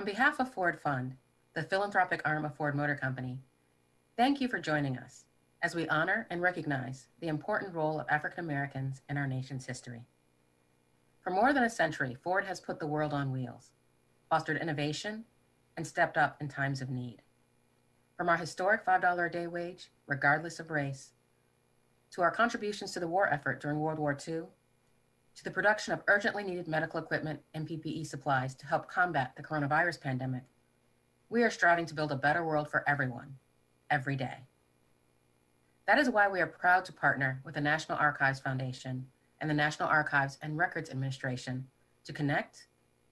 On behalf of Ford Fund, the philanthropic arm of Ford Motor Company, thank you for joining us as we honor and recognize the important role of African Americans in our nation's history. For more than a century, Ford has put the world on wheels, fostered innovation, and stepped up in times of need. From our historic $5 a day wage, regardless of race, to our contributions to the war effort during World War II, to the production of urgently needed medical equipment and PPE supplies to help combat the coronavirus pandemic, we are striving to build a better world for everyone, every day. That is why we are proud to partner with the National Archives Foundation and the National Archives and Records Administration to connect,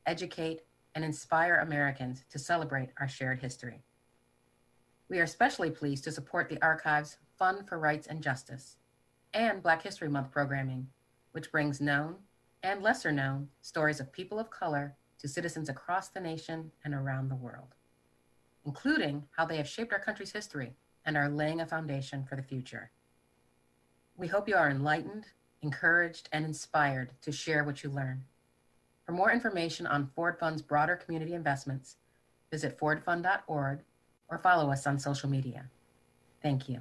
educate, and inspire Americans to celebrate our shared history. We are especially pleased to support the Archives Fund for Rights and Justice and Black History Month programming, which brings known and lesser known stories of people of color to citizens across the nation and around the world, including how they have shaped our country's history and are laying a foundation for the future. We hope you are enlightened, encouraged, and inspired to share what you learn. For more information on Ford Fund's broader community investments, visit fordfund.org or follow us on social media. Thank you.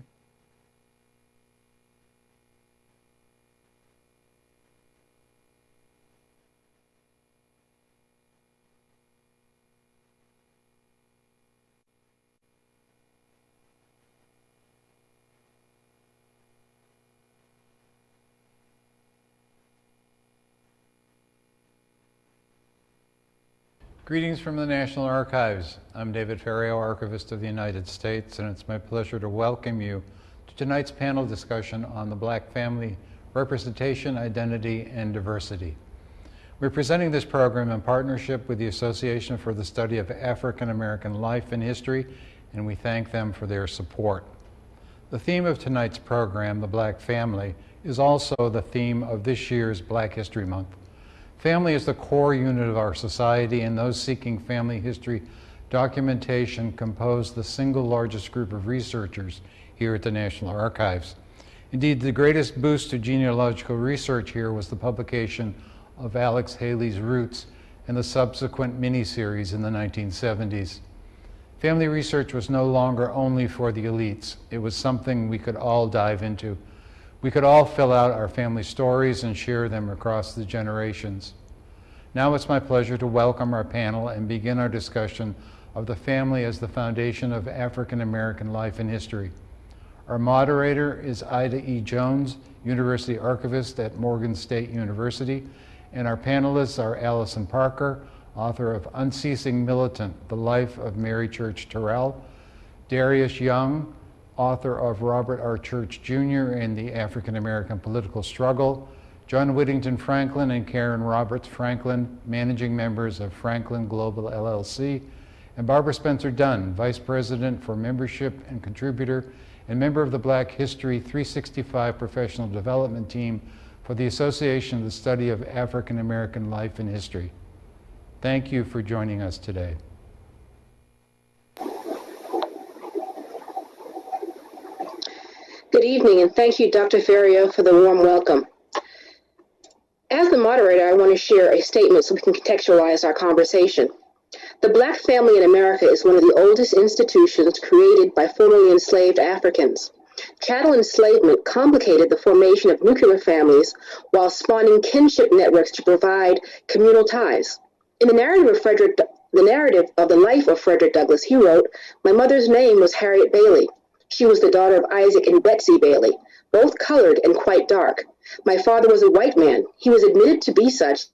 Greetings from the National Archives. I'm David Ferriero, Archivist of the United States, and it's my pleasure to welcome you to tonight's panel discussion on the Black family representation, identity, and diversity. We're presenting this program in partnership with the Association for the Study of African American Life and History, and we thank them for their support. The theme of tonight's program, the Black family, is also the theme of this year's Black History Month. Family is the core unit of our society, and those seeking family history documentation compose the single largest group of researchers here at the National Archives. Indeed, the greatest boost to genealogical research here was the publication of Alex Haley's Roots and the subsequent mini-series in the 1970s. Family research was no longer only for the elites. It was something we could all dive into we could all fill out our family stories and share them across the generations. Now it's my pleasure to welcome our panel and begin our discussion of the family as the foundation of African American life and history. Our moderator is Ida E. Jones, University Archivist at Morgan State University, and our panelists are Allison Parker, author of Unceasing Militant, The Life of Mary Church Terrell, Darius Young, author of Robert R. Church Jr. and the African American Political Struggle, John Whittington Franklin and Karen Roberts Franklin, managing members of Franklin Global LLC, and Barbara Spencer Dunn, Vice President for Membership and Contributor and member of the Black History 365 Professional Development Team for the Association of the Study of African American Life and History. Thank you for joining us today. Good evening, and thank you, Dr. Ferriero, for the warm welcome. As the moderator, I want to share a statement so we can contextualize our conversation. The Black family in America is one of the oldest institutions created by formerly enslaved Africans. Chattel enslavement complicated the formation of nuclear families while spawning kinship networks to provide communal ties. In the narrative of Frederick, the narrative of the life of Frederick Douglass, he wrote, "My mother's name was Harriet Bailey. She was the daughter of Isaac and Betsy Bailey, both colored and quite dark. My father was a white man. He was admitted to be such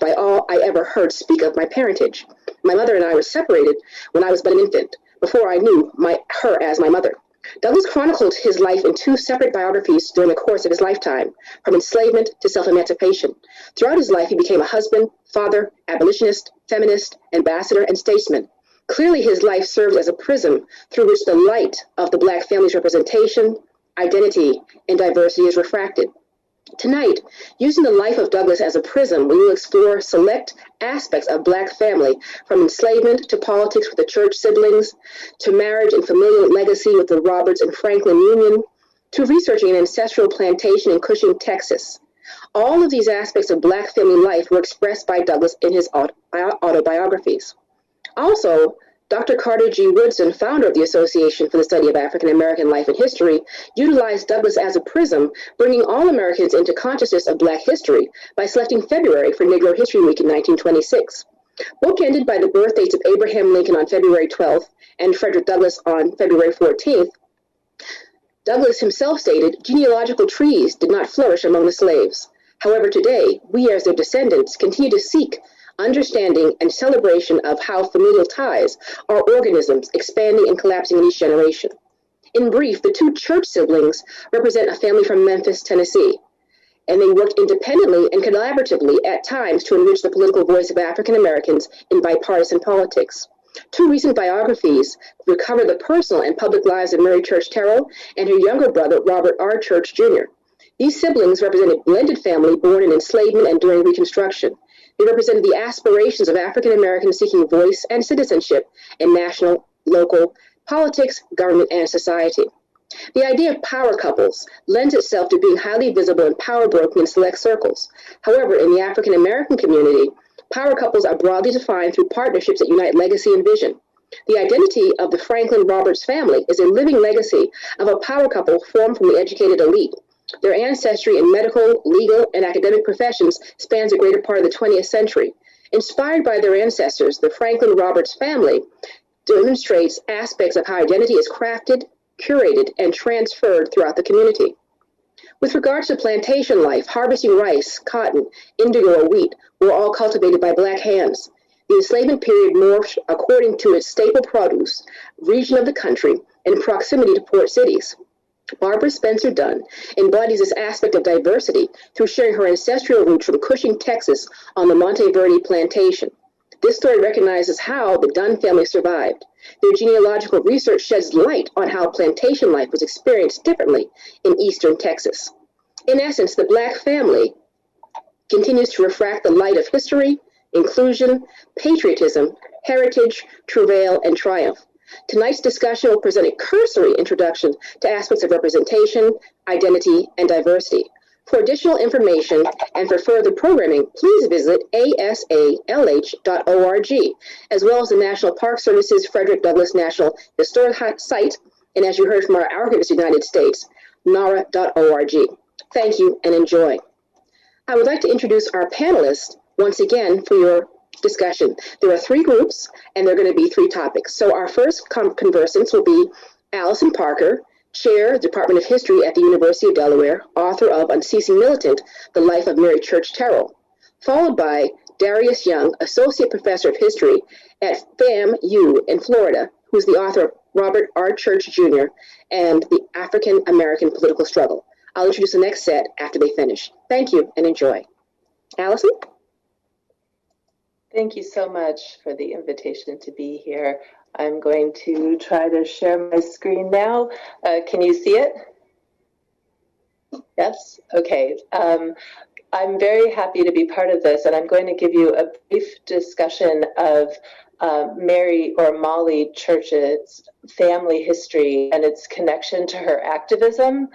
by all I ever heard speak of my parentage. My mother and I were separated when I was but an infant, before I knew my her as my mother. Douglass chronicled his life in two separate biographies during the course of his lifetime, from enslavement to self-emancipation. Throughout his life, he became a husband, father, abolitionist, feminist, ambassador, and statesman. Clearly, his life served as a prism through which the light of the Black family's representation, identity, and diversity is refracted. Tonight, using the life of Douglass as a prism, we will explore select aspects of Black family, from enslavement to politics with the church siblings, to marriage and familial legacy with the Roberts and Franklin Union, to researching an ancestral plantation in Cushing, Texas. All of these aspects of Black family life were expressed by Douglass in his uh, autobiographies. Also, Dr. Carter G. Woodson, founder of the Association for the Study of African American Life and History, utilized Douglass as a prism, bringing all Americans into consciousness of Black history by selecting February for Negro History Week in 1926. Bookended by the birth dates of Abraham Lincoln on February 12th and Frederick Douglass on February 14th, Douglass himself stated genealogical trees did not flourish among the slaves. However, today, we as their descendants continue to seek understanding and celebration of how familial ties are organisms expanding and collapsing in each generation. In brief, the two church siblings represent a family from Memphis, Tennessee, and they worked independently and collaboratively at times to enrich the political voice of African Americans in bipartisan politics. Two recent biographies recover the personal and public lives of Mary Church Terrell and her younger brother, Robert R. Church Jr. These siblings represent a blended family born in enslavement and during Reconstruction. They represented the aspirations of African Americans seeking voice and citizenship in national, local politics, government, and society. The idea of power couples lends itself to being highly visible and power broken in select circles. However, in the African American community, power couples are broadly defined through partnerships that unite legacy and vision. The identity of the Franklin Roberts family is a living legacy of a power couple formed from the educated elite. Their ancestry in medical, legal, and academic professions spans a greater part of the 20th century. Inspired by their ancestors, the Franklin Roberts family demonstrates aspects of how identity is crafted, curated, and transferred throughout the community. With regards to plantation life, harvesting rice, cotton, indigo, or wheat were all cultivated by black hands. The enslavement period morphed according to its staple produce, region of the country, and proximity to port cities. Barbara Spencer Dunn embodies this aspect of diversity through sharing her ancestral roots from Cushing, Texas, on the Monte Verdi plantation. This story recognizes how the Dunn family survived. Their genealogical research sheds light on how plantation life was experienced differently in eastern Texas. In essence, the Black family continues to refract the light of history, inclusion, patriotism, heritage, travail, and triumph. Tonight's discussion will present a cursory introduction to aspects of representation, identity, and diversity. For additional information and for further programming, please visit asalh.org, as well as the National Park Service's Frederick Douglass National Historic Site, and as you heard from our Archivist United States, nara.org. Thank you and enjoy. I would like to introduce our panelists once again for your discussion. There are three groups, and they're going to be three topics. So our first conversants will be Allison Parker, Chair, Department of History at the University of Delaware, author of Unceasing Militant, The Life of Mary Church Terrell, followed by Darius Young, Associate Professor of History at FAMU in Florida, who's the author of Robert R. Church Jr. and the African American Political Struggle. I'll introduce the next set after they finish. Thank you and enjoy. Allison? Thank you so much for the invitation to be here. I'm going to try to share my screen now. Uh, can you see it? Yes? Okay. Um, I'm very happy to be part of this, and I'm going to give you a brief discussion of uh, Mary or Molly Church's family history and its connection to her activism.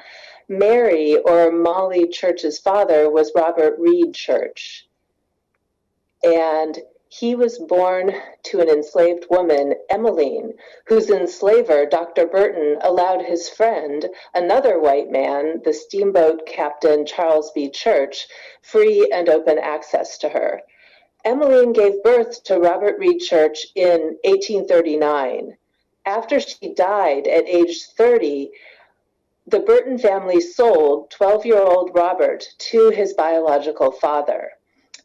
Mary or Molly Church's father was Robert Reed Church and he was born to an enslaved woman, Emmeline, whose enslaver, Dr. Burton, allowed his friend, another white man, the steamboat captain Charles B. Church, free and open access to her. Emmeline gave birth to Robert Reed Church in 1839. After she died at age 30, the Burton family sold 12 year old Robert to his biological father.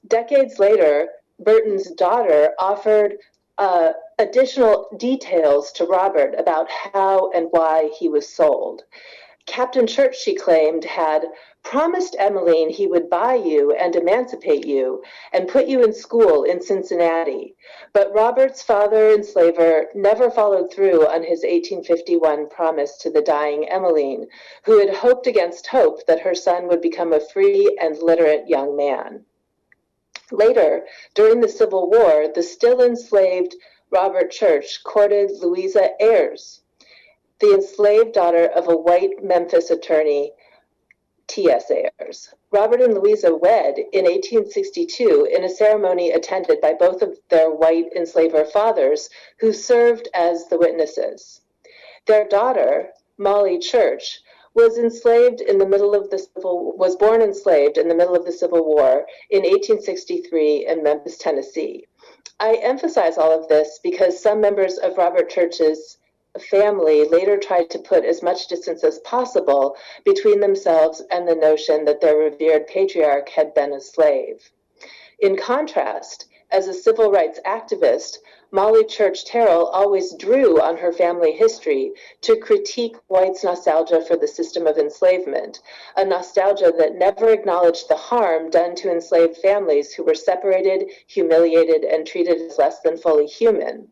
Decades later, Burton's daughter offered uh, additional details to Robert about how and why he was sold. Captain Church, she claimed, had promised Emmeline he would buy you and emancipate you and put you in school in Cincinnati. But Robert's father enslaver never followed through on his 1851 promise to the dying Emmeline, who had hoped against hope that her son would become a free and literate young man. Later, during the Civil War, the still enslaved Robert Church courted Louisa Ayres, the enslaved daughter of a white Memphis attorney T.S. Ayres. Robert and Louisa wed in 1862 in a ceremony attended by both of their white enslaver fathers, who served as the witnesses. Their daughter, Molly Church, was enslaved in the middle of the civil was born enslaved in the middle of the Civil War in 1863 in Memphis, Tennessee. I emphasize all of this because some members of Robert Church's family later tried to put as much distance as possible between themselves and the notion that their revered patriarch had been a slave. In contrast, as a civil rights activist, Molly Church Terrell always drew on her family history to critique whites' nostalgia for the system of enslavement, a nostalgia that never acknowledged the harm done to enslaved families who were separated, humiliated, and treated as less than fully human.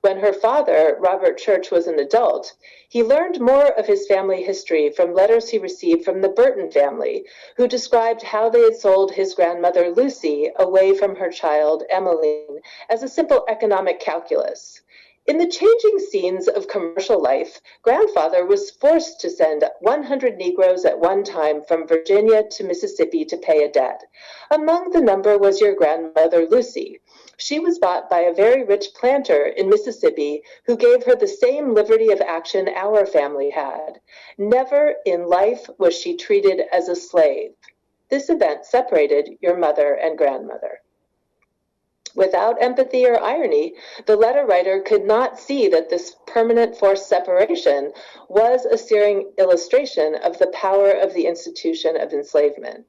When her father, Robert Church, was an adult, he learned more of his family history from letters he received from the Burton family, who described how they had sold his grandmother Lucy away from her child Emmeline as a simple economic calculus. In the changing scenes of commercial life, grandfather was forced to send 100 Negroes at one time from Virginia to Mississippi to pay a debt. Among the number was your grandmother Lucy. She was bought by a very rich planter in Mississippi who gave her the same liberty of action our family had. Never in life was she treated as a slave. This event separated your mother and grandmother. Without empathy or irony, the letter writer could not see that this permanent forced separation was a searing illustration of the power of the institution of enslavement.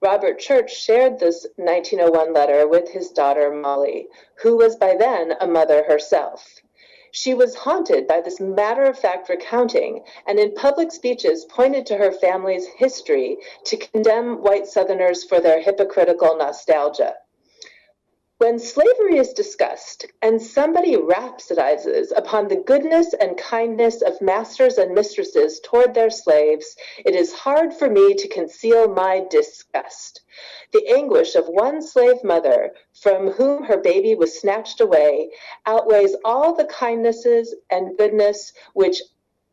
Robert Church shared this 1901 letter with his daughter Molly, who was by then a mother herself. She was haunted by this matter of fact recounting and in public speeches pointed to her family's history to condemn white Southerners for their hypocritical nostalgia. When slavery is discussed and somebody rhapsodizes upon the goodness and kindness of masters and mistresses toward their slaves, it is hard for me to conceal my disgust. The anguish of one slave mother from whom her baby was snatched away outweighs all the kindnesses and goodness which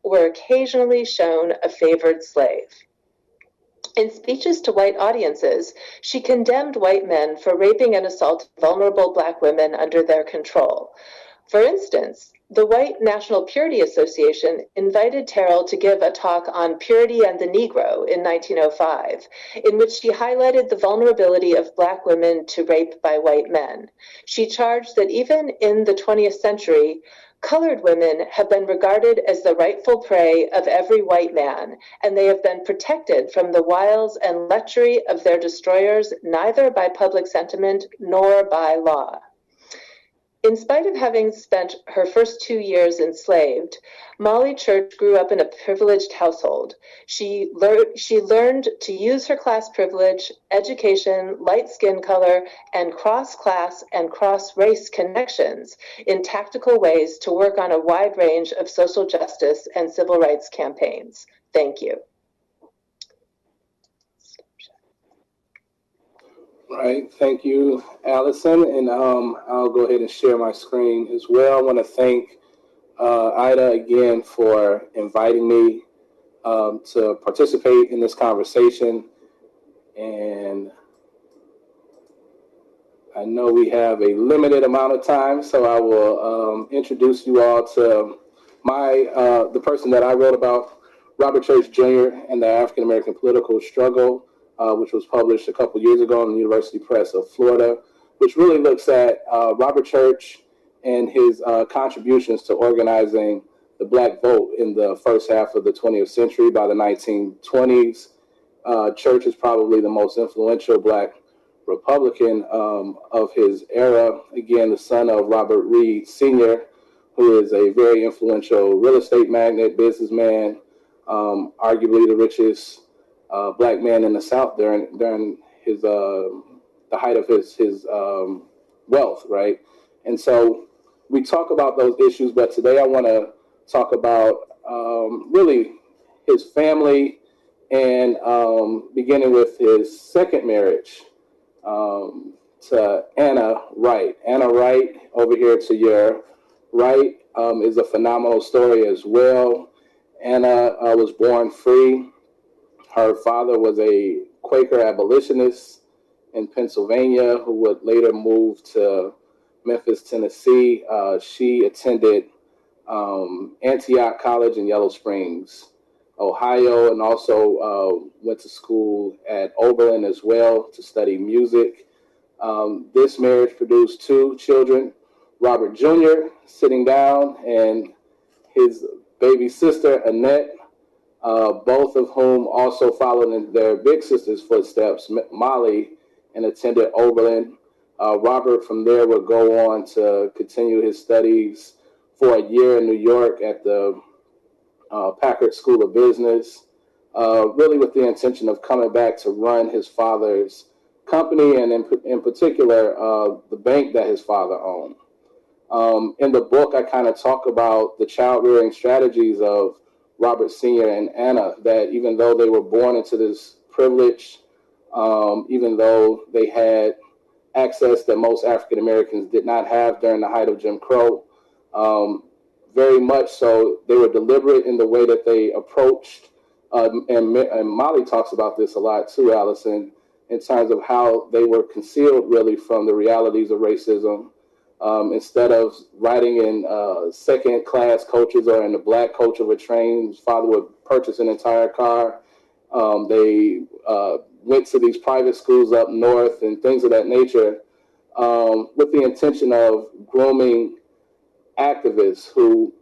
were occasionally shown a favored slave. In speeches to white audiences, she condemned white men for raping and assaulting vulnerable black women under their control. For instance, the White National Purity Association invited Terrell to give a talk on purity and the Negro in 1905, in which she highlighted the vulnerability of Black women to rape by white men. She charged that even in the 20th century, Colored women have been regarded as the rightful prey of every white man, and they have been protected from the wiles and lechery of their destroyers neither by public sentiment nor by law. In spite of having spent her first two years enslaved, Molly Church grew up in a privileged household. She, lear- she learned to use her class privilege, education, light skin color, and cross class and cross race connections in tactical ways to work on a wide range of social justice and civil rights campaigns. Thank you. Right. Thank you, Allison. And um, I'll go ahead and share my screen as well. I want to thank uh, Ida again for inviting me um, to participate in this conversation. And I know we have a limited amount of time, so I will um, introduce you all to my uh, the person that I wrote about, Robert Church Jr. and the African American political struggle uh, which was published a couple years ago in the University Press of Florida, which really looks at uh, Robert Church and his uh, contributions to organizing the black vote in the first half of the 20th century. By the 1920s, uh, Church is probably the most influential black Republican um, of his era. Again, the son of Robert Reed Sr., who is a very influential real estate magnate, businessman, um, arguably the richest uh, black man in the South during during his uh, the height of his his um, wealth, right? And so we talk about those issues, but today I want to talk about um, really his family and um, beginning with his second marriage um, to Anna Wright. Anna Wright, over here to your right, um, is a phenomenal story as well. Anna uh, was born free her father was a Quaker abolitionist in Pennsylvania who would later move to Memphis, Tennessee. Uh, she attended um, Antioch College in Yellow Springs, Ohio, and also uh, went to school at Oberlin as well to study music. Um, this marriage produced two children, Robert Jr. sitting down and his baby sister, Annette, uh, both of whom also followed in their big sister's footsteps, Molly, and attended Oberlin. Uh, Robert from there would go on to continue his studies for a year in New York at the uh, Packard School of Business, uh, really with the intention of coming back to run his father's company and in, in particular uh, the bank that his father owned. Um, in the book, I kind of talk about the child rearing strategies of Robert Sr. and Anna, that even though they were born into this privilege, um, even though they had access that most African Americans did not have during the height of Jim Crow, um, very much so, they were deliberate in the way that they approached. Um, and, and Molly talks about this a lot too, Allison, in terms of how they were concealed really from the realities of racism. Um, instead of riding in uh, second class coaches or in the black coach of a train, father would purchase an entire car. Um, they uh, went to these private schools up north and things of that nature um, with the intention of grooming activists who,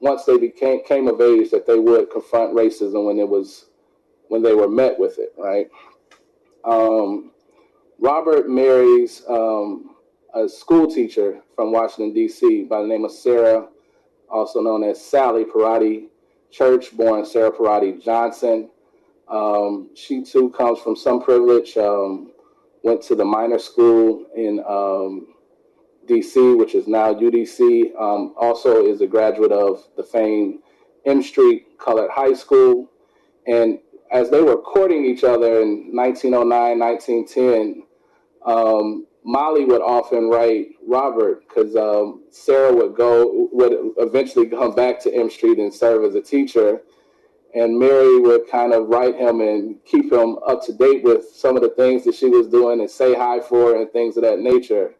once they became came of age, that they would confront racism when it was when they were met with it. Right. Um, Robert marries um, a school teacher from Washington D.C. by the name of Sarah, also known as Sally Parati Church, born Sarah Parati Johnson. Um, she too comes from some privilege. Um, went to the Miner school in um, DC, which is now UDC. Um, also is a graduate of the famed M Street Colored High School. And as they were courting each other in 1909, 1910, um, Molly would often write Robert because um, Sarah would go, would eventually come back to M Street and serve as a teacher. And Mary would kind of write him and keep him up to date with some of the things that she was doing and say hi for and things of that nature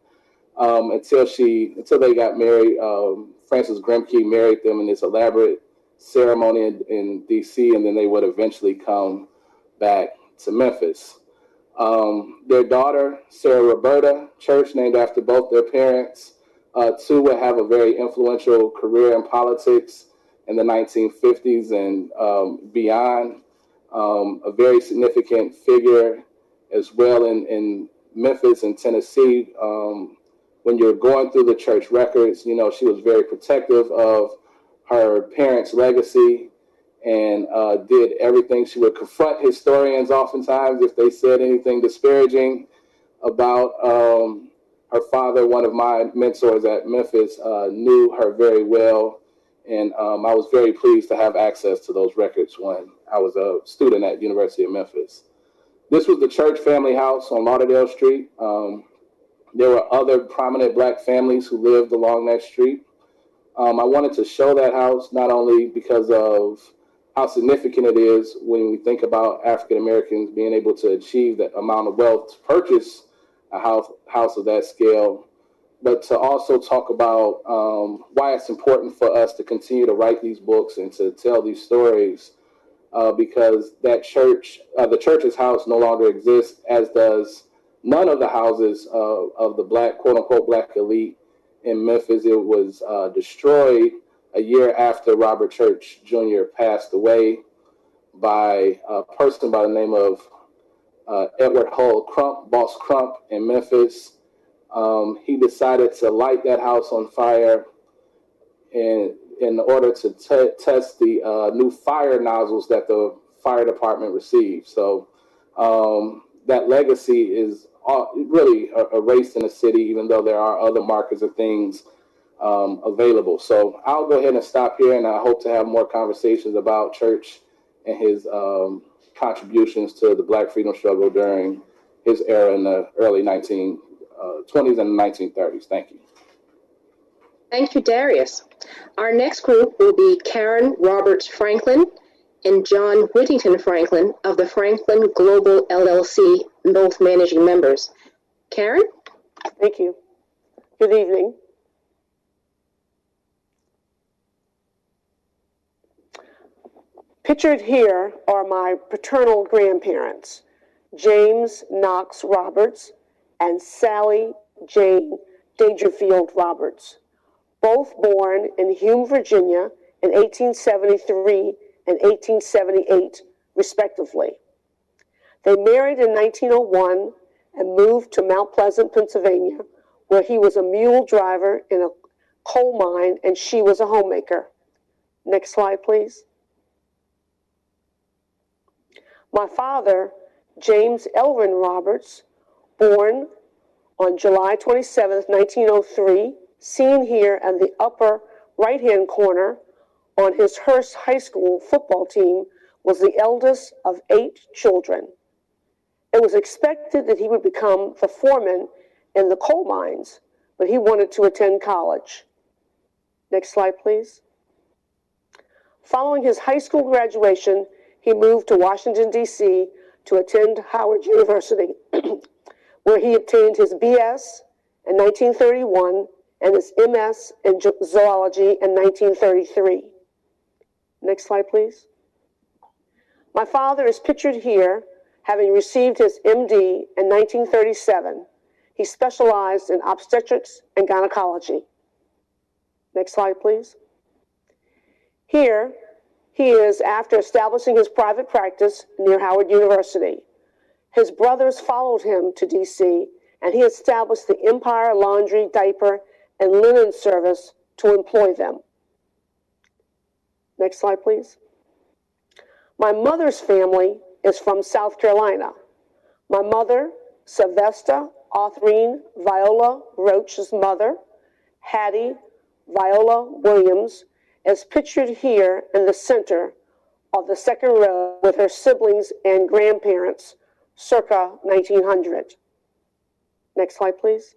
um, until she until they got married. Um, Francis Grimke married them in this elaborate ceremony in, in, D.C., and then they would eventually come back to Memphis. Um, their daughter, Sarah Roberta Church, named after both their parents, uh, too would have a very influential career in politics in the 1950s and um, beyond. Um, a very significant figure as well in, in Memphis and Tennessee. Um, when you're going through the church records, you know, she was very protective of her parents' legacy and uh, did everything. She would confront historians oftentimes if they said anything disparaging about um, her father. One of my mentors at Memphis uh, knew her very well, and um, I was very pleased to have access to those records when I was a student at University of Memphis. This was the church family house on Lauderdale Street. Um, there were other prominent black families who lived along that street. Um, I wanted to show that house not only because of how significant it is when we think about African Americans being able to achieve that amount of wealth to purchase a house, house of that scale, but to also talk about um, why it's important for us to continue to write these books and to tell these stories. Uh, because that church, uh, the church's house no longer exists, as does none of the houses uh, of the black, quote unquote, black elite in Memphis. It was uh, destroyed a year after Robert Church Jr. passed away by a person by the name of uh, Edward Hull Crump, Boss Crump in Memphis. Um, he decided to light that house on fire in, in order to test the uh, new fire nozzles that the fire department received. So um, that legacy is really a erased in the city, even though there are other markers of things um, available. So I'll go ahead and stop here, and I hope to have more conversations about Church and his um, contributions to the Black freedom struggle during his era in the early 1920s uh, and 1930s. Thank you. Thank you, Darius. Our next group will be Karen Roberts Franklin and John Whittington Franklin of the Franklin Global LLC, both managing members. Karen? Thank you. Good evening. Pictured here are my paternal grandparents, James Knox Roberts and Sally Jane Dangerfield Roberts, both born in Hume, Virginia in 1873 and 1878, respectively. They married in 1901 and moved to Mount Pleasant, Pennsylvania, where he was a mule driver in a coal mine and she was a homemaker. Next slide, please. My father, James Elvin Roberts, born on July 27, 1903, seen here in the upper right-hand corner on his Hurst High School football team, was the eldest of eight children. It was expected that he would become the foreman in the coal mines, but he wanted to attend college. Next slide, please. Following his high school graduation, he moved to Washington, D.C. to attend Howard University, where he obtained his BS in 1931 and his MS in zoology in 1933. Next slide, please. My father is pictured here having received his MD in 1937. He specialized in obstetrics and gynecology. Next slide, please. Here, he is after establishing his private practice near Howard University. His brothers followed him to DC, and he established the Empire Laundry, Diaper, and Linen Service to employ them. Next slide, please. My mother's family is from South Carolina. My mother, Sylvester Authrine Viola Roach's mother, Hattie Viola Williams, is pictured here in the center of the second row with her siblings and grandparents circa 1900. Next slide, please.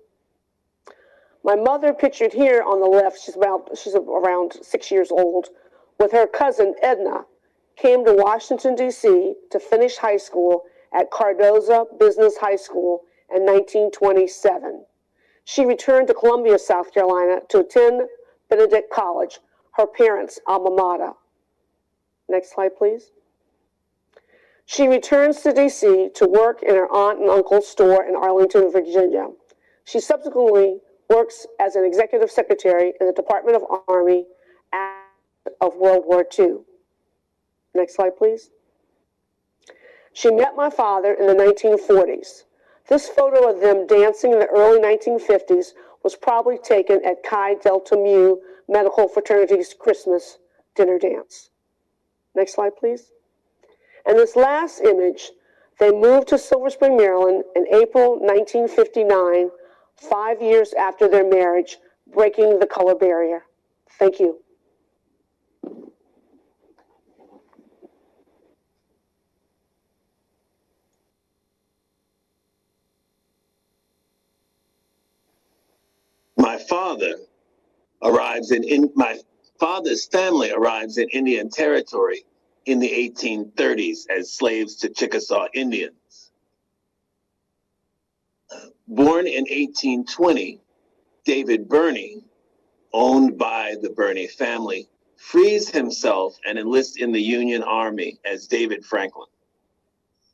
My mother pictured here on the left, she's about she's around six years old, with her cousin Edna, came to Washington, D.C. to finish high school at Cardozo Business High School in 1927. She returned to Columbia, South Carolina to attend Benedict College, her parents' alma mater. Next slide, please. She returns to D.C. to work in her aunt and uncle's store in Arlington, Virginia. She subsequently works as an executive secretary in the Department of Army of World War II. Next slide, please. She met my father in the 1940s. This photo of them dancing in the early 1950s was probably taken at Chi Delta Mu Medical Fraternity's Christmas dinner dance. Next slide, please. And this last image, they moved to Silver Spring, Maryland in April 1959, five years after their marriage, breaking the color barrier. Thank you. my father arrives in, in my father's family arrives in Indian territory in the 1830s as slaves to Chickasaw Indians. Born in 1820, David Birney, owned by the Birney family, frees himself and enlists in the Union Army as David Franklin.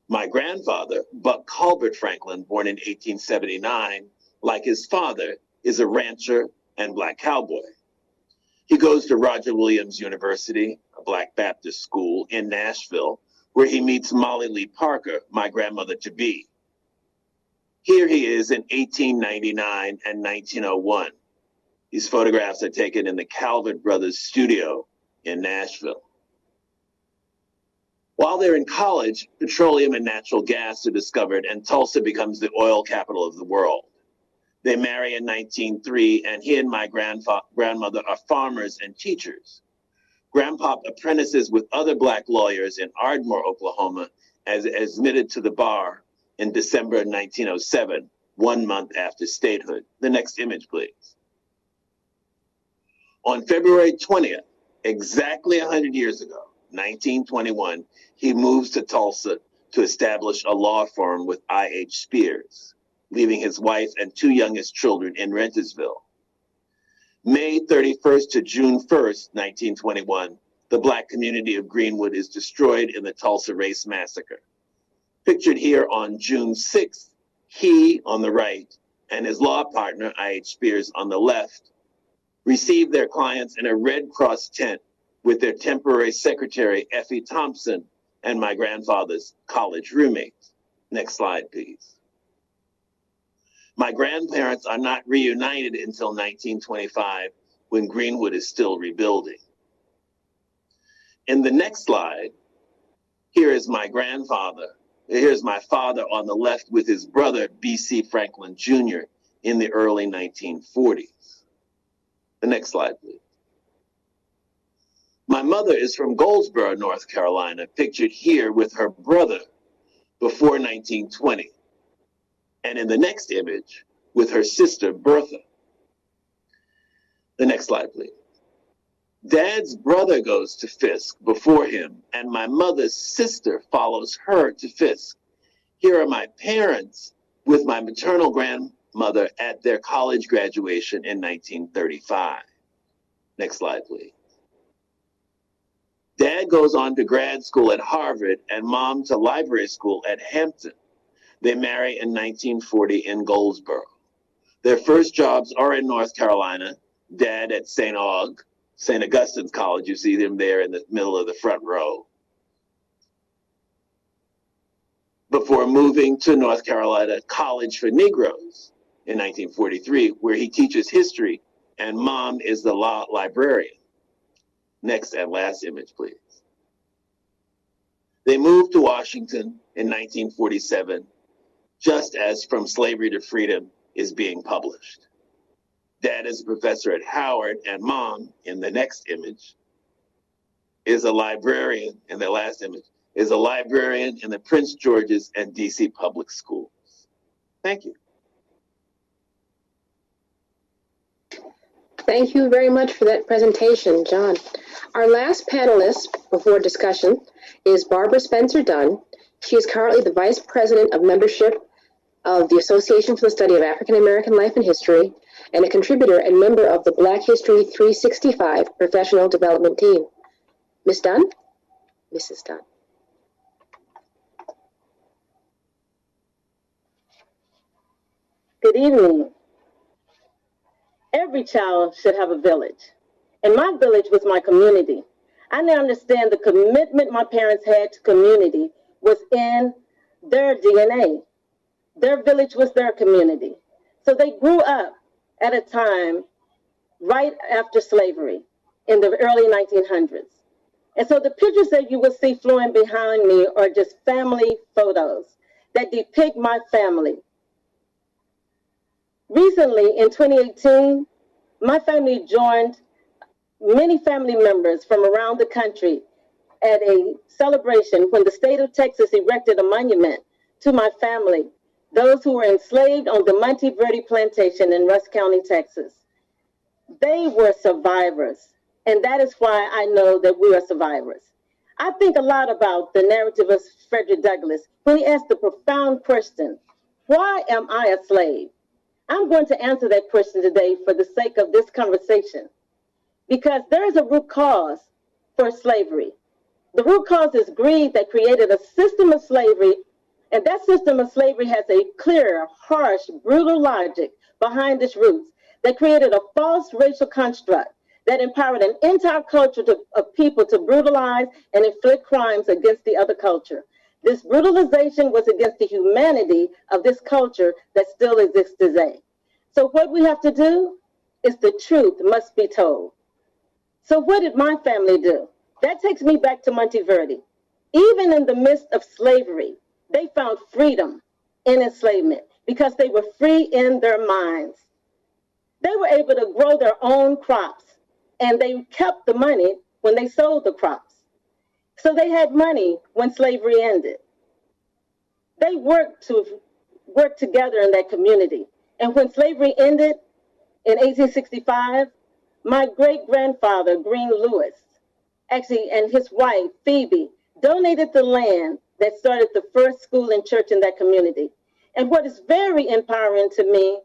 My grandfather, Buck Colbert Franklin, born in 1879, like his father, is a rancher and black cowboy. He goes to Roger Williams University, a black Baptist school in Nashville, where he meets Molly Lee Parker, my grandmother to be. Here he is in 1899 and 1901. These photographs are taken in the Calvert Brothers studio in Nashville. While they're in college, petroleum and natural gas are discovered, and Tulsa becomes the oil capital of the world. They marry in 1903, and he and my grandmother are farmers and teachers. Grandpop apprentices with other Black lawyers in Ardmore, Oklahoma, as admitted to the bar in December 1907, one month after statehood. The next image, please. On February 20th, exactly 100 years ago, 1921, he moves to Tulsa to establish a law firm with I.H. Spears, leaving his wife and two youngest children in Rentiesville. May 31st to June 1st, 1921, the Black community of Greenwood is destroyed in the Tulsa Race Massacre. Pictured here on June 6th, he on the right and his law partner, I.H. Spears, on the left, received their clients in a Red Cross tent with their temporary secretary, Effie Thompson, and my grandfather's college roommate. Next slide, please. My grandparents are not reunited until 1925 when Greenwood is still rebuilding. In the next slide, here is my grandfather. Here's my father on the left with his brother, B.C. Franklin Jr., in the early 1940s. The next slide, please. My mother is from Goldsboro, North Carolina, pictured here with her brother before 1920. And in the next image, with her sister, Bertha. The next slide, please. Dad's brother goes to Fisk before him, and my mother's sister follows her to Fisk. Here are my parents with my maternal grandmother at their college graduation in 1935. Next slide, please. Dad goes on to grad school at Harvard and mom to library school at Hampton. They marry in 1940 in Goldsboro. Their first jobs are in North Carolina, dad at St. Aug, St. Augustine's College. You see them there in the middle of the front row. Before moving to North Carolina College for Negroes in 1943, where he teaches history and mom is the law librarian. Next and last image, please. They moved to Washington in 1947, just as From Slavery to Freedom is being published. Dad is a professor at Howard, and mom, in the next image, is a librarian, in the last image, is a librarian in the Prince George's and DC public schools. Thank you. Thank you very much for that presentation, John. Our last panelist before discussion is Barbara Spencer Dunn. She is currently the Vice President of Membership of the Association for the Study of African American Life and History and a contributor and member of the Black History 365 Professional Development Team. Ms. Dunn? Mrs. Dunn. Good evening. Every child should have a village, and my village was my community. I now understand the commitment my parents had to community was in their DNA. Their village was their community. So they grew up at a time right after slavery in the early 1900s. And so the pictures that you will see flowing behind me are just family photos that depict my family. Recently, in 2018, my family joined many family members from around the country at a celebration when the state of Texas erected a monument to my family those who were enslaved on the Monte Verdi plantation in Rusk County, Texas. They were survivors, and that is why I know that we are survivors. I think a lot about the narrative of Frederick Douglass when he asked the profound question, why am I a slave? I'm going to answer that question today for the sake of this conversation, because there is a root cause for slavery. The root cause is greed that created a system of slavery and that system of slavery has a clear, harsh, brutal logic behind its roots that created a false racial construct that empowered an entire culture to, of people to brutalize and inflict crimes against the other culture. This brutalization was against the humanity of this culture that still exists today. So what we have to do is the truth must be told. So what did my family do? That takes me back to Monte Verdi. Even in the midst of slavery, they found freedom in enslavement because they were free in their minds. They were able to grow their own crops and they kept the money when they sold the crops. So they had money when slavery ended. They worked to work together in that community. And when slavery ended in 1865, my great grandfather, Green Lewis, actually, and his wife, Phoebe, donated the land that started the first school and church in that community. And what is very empowering to me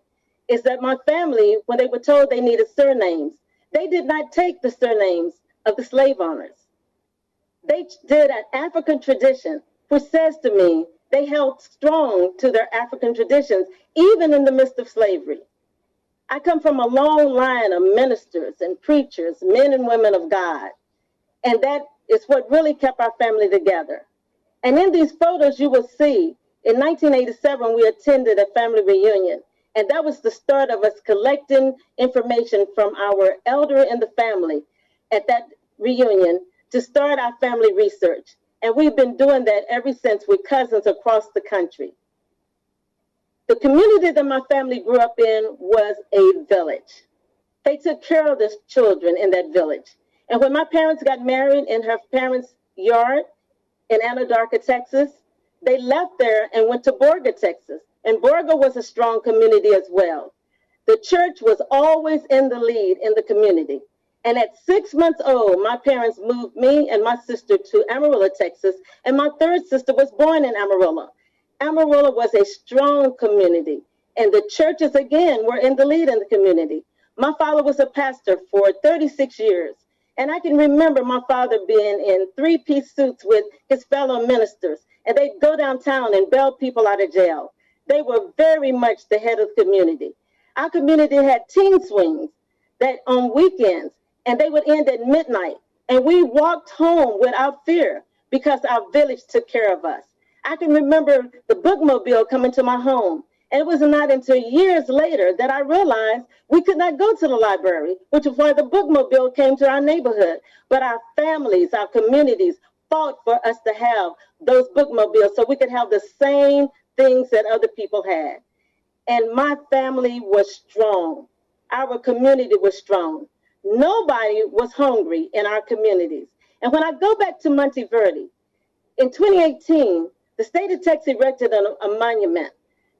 is that my family, when they were told they needed surnames, they did not take the surnames of the slave owners. They did an African tradition, which says to me they held strong to their African traditions, even in the midst of slavery. I come from a long line of ministers and preachers, men and women of God. And that is what really kept our family together. And in these photos, you will see in 1987, we attended a family reunion. And that was the start of us collecting information from our elder in the family at that reunion to start our family research. And we've been doing that ever since with cousins across the country. The community that my family grew up in was a village. They took care of the children in that village. And when my parents got married in her parents' yard in Anadarko, Texas, they left there and went to Borger, Texas. And Borger was a strong community as well. The church was always in the lead in the community. And at six months old, my parents moved me and my sister to Amarillo, Texas, and my third sister was born in Amarillo. Amarillo was a strong community, and the churches again were in the lead in the community. My father was a pastor for 36 years, and I can remember my father being in three piece suits with his fellow ministers, and they'd go downtown and bail people out of jail. They were very much the head of the community. Our community had teen swings that on weekends and they would end at midnight. And we walked home without fear because our village took care of us. I can remember the bookmobile coming to my home. It was not until years later that I realized we could not go to the library, which is why the bookmobile came to our neighborhood. But our families, our communities fought for us to have those bookmobiles so we could have the same things that other people had. And my family was strong. Our community was strong. Nobody was hungry in our communities. And when I go back to Monte Verdi, in 2018, the state of Texas erected a, a monument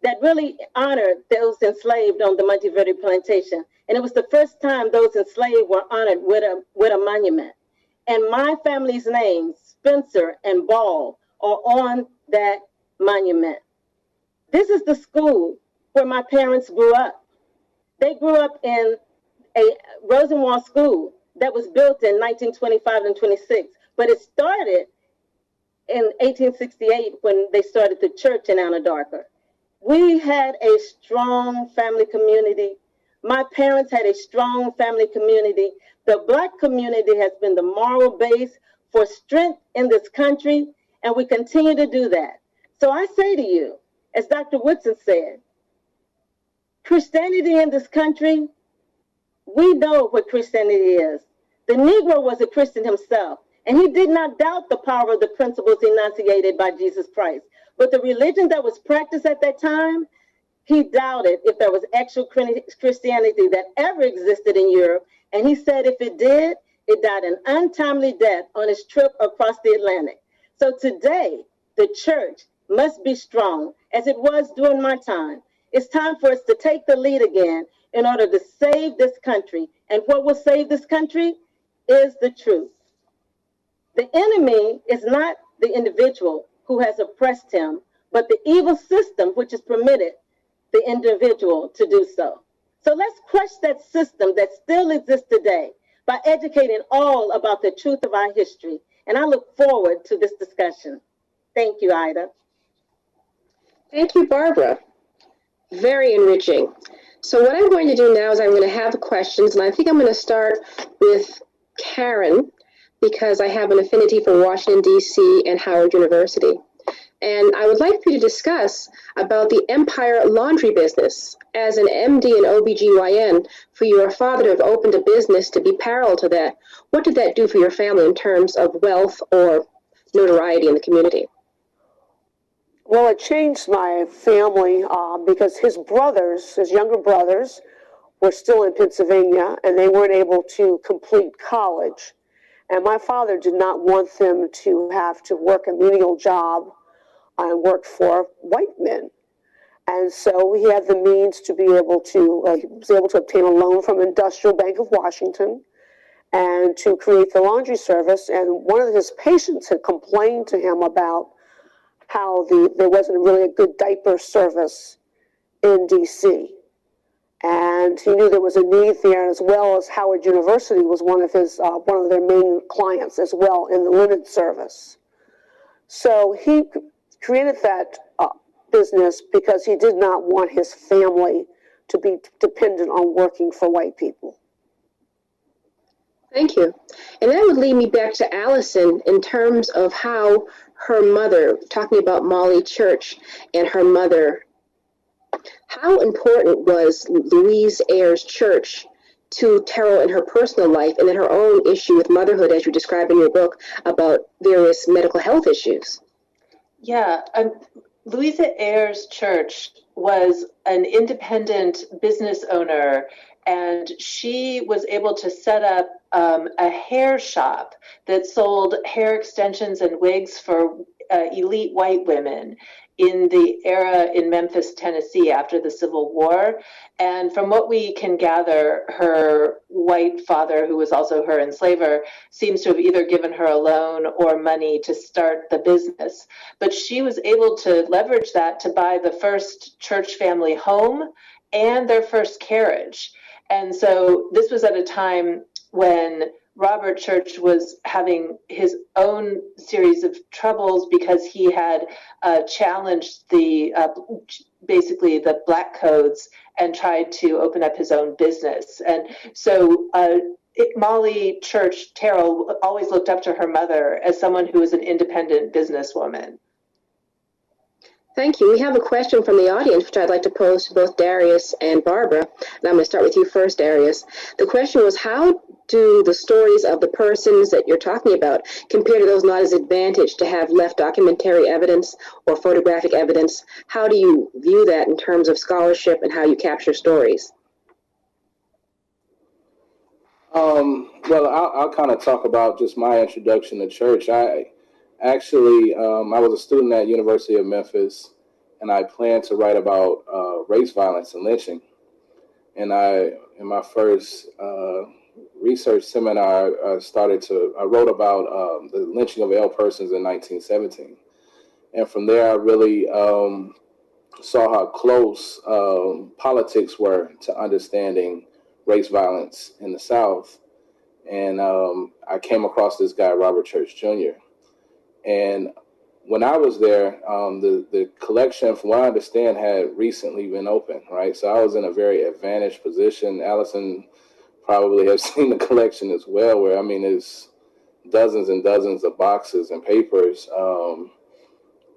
that really honored those enslaved on the Monte Verdi plantation. And it was the first time those enslaved were honored with a, with a monument. And my family's names, Spencer and Ball, are on that monument. This is the school where my parents grew up. They grew up in a Rosenwald school that was built in 1925 and 26, but it started in 1868 when they started the church in Anadarko. We had a strong family community. My parents had a strong family community. The Black community has been the moral base for strength in this country, and we continue to do that. So I say to you, as Dr. Woodson said, Christianity in this country we know what Christianity is. The Negro was a Christian himself, and he did not doubt the power of the principles enunciated by Jesus Christ. But the religion that was practiced at that time, he doubted if there was actual Christianity that ever existed in Europe. And he said if it did, it died an untimely death on its trip across the Atlantic. So today, the church must be strong as it was during my time. It's time for us to take the lead again in order to save this country. And what will save this country is the truth. The enemy is not the individual who has oppressed him, but the evil system which has permitted the individual to do so. So let's crush that system that still exists today by educating all about the truth of our history. And I look forward to this discussion. Thank you, Ida. Thank you, Barbara. Very enriching. So what I'm going to do now is I'm going to have questions, and I think I'm going to start with Karen because I have an affinity for Washington, D.C. and Howard University. And I would like for you to discuss about the Empire laundry business. As an MD and OBGYN, for your father to have opened a business to be parallel to that, what did that do for your family in terms of wealth or notoriety in the community? Well, it changed my family uh, because his brothers, his younger brothers, were still in Pennsylvania and they weren't able to complete college. And my father did not want them to have to work a menial job and work for white men. And so he had the means to be able to, uh, he was able to obtain a loan from Industrial Bank of Washington. and to create the laundry service. And one of his patients had complained to him about how the there wasn't really a good diaper service in DC. And he knew there was a need there, as well as Howard University was one of his uh, one of their main clients as well in the linen service. So he created that uh, business because he did not want his family to be dependent on working for white people. Thank you. And that would lead me back to Allison in terms of how her mother, talking about Molly Church and her mother, how important was Louise Ayres Church to Terrell in her personal life and in her own issue with motherhood, as you describe in your book, about various medical health issues? Yeah, um, Louisa Ayres Church was an independent business owner, and she was able to set up um, a hair shop that sold hair extensions and wigs for uh, elite white women in the era in Memphis, Tennessee after the Civil War. And from what we can gather, her white father, who was also her enslaver, seems to have either given her a loan or money to start the business. But she was able to leverage that to buy the first church family home and their first carriage. And so this was at a time when Robert Church was having his own series of troubles because he had uh, challenged the uh, basically the black codes and tried to open up his own business. And so uh, it, Molly Church Terrell always looked up to her mother as someone who was an independent businesswoman. Thank you. We have a question from the audience, which I'd like to pose to both Darius and Barbara. And I'm going to start with you first, Darius. The question was How do the stories of the persons that you're talking about compare to those not as advantaged to have left documentary evidence or photographic evidence? How do you view that in terms of scholarship and how you capture stories? Um, well, I'll, I'll kind of talk about just my introduction to church. I actually, um, I was a student at University of Memphis, and I planned to write about uh, race violence and lynching. And I, in my first uh, research seminar, I started to, I wrote about um, the lynching of Ell Persons in 1917. And from there, I really um, saw how close um, politics were to understanding race violence in the South. And um, I came across this guy, Robert Church Jr. And when I was there, um, the the collection, from what I understand, had recently been opened, right? So I was in a very advantaged position. Allison probably has seen the collection as well, where I mean, there's dozens and dozens of boxes and papers um,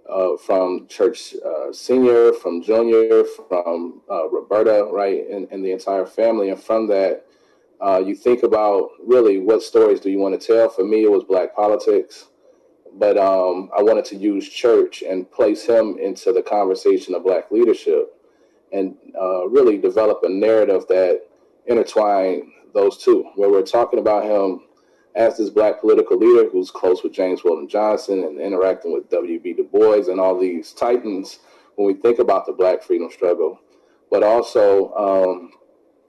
uh, from Church uh, Senior, from Junior, from uh, Roberta, right, and, and the entire family. And from that, uh, you think about really what stories do you want to tell? For me, it was Black politics but um, I wanted to use church and place him into the conversation of Black leadership and uh, really develop a narrative that intertwine those two, where we're talking about him as this Black political leader who's close with James Weldon Johnson and interacting with W.E.B. Du Bois and all these titans when we think about the Black freedom struggle, but also um,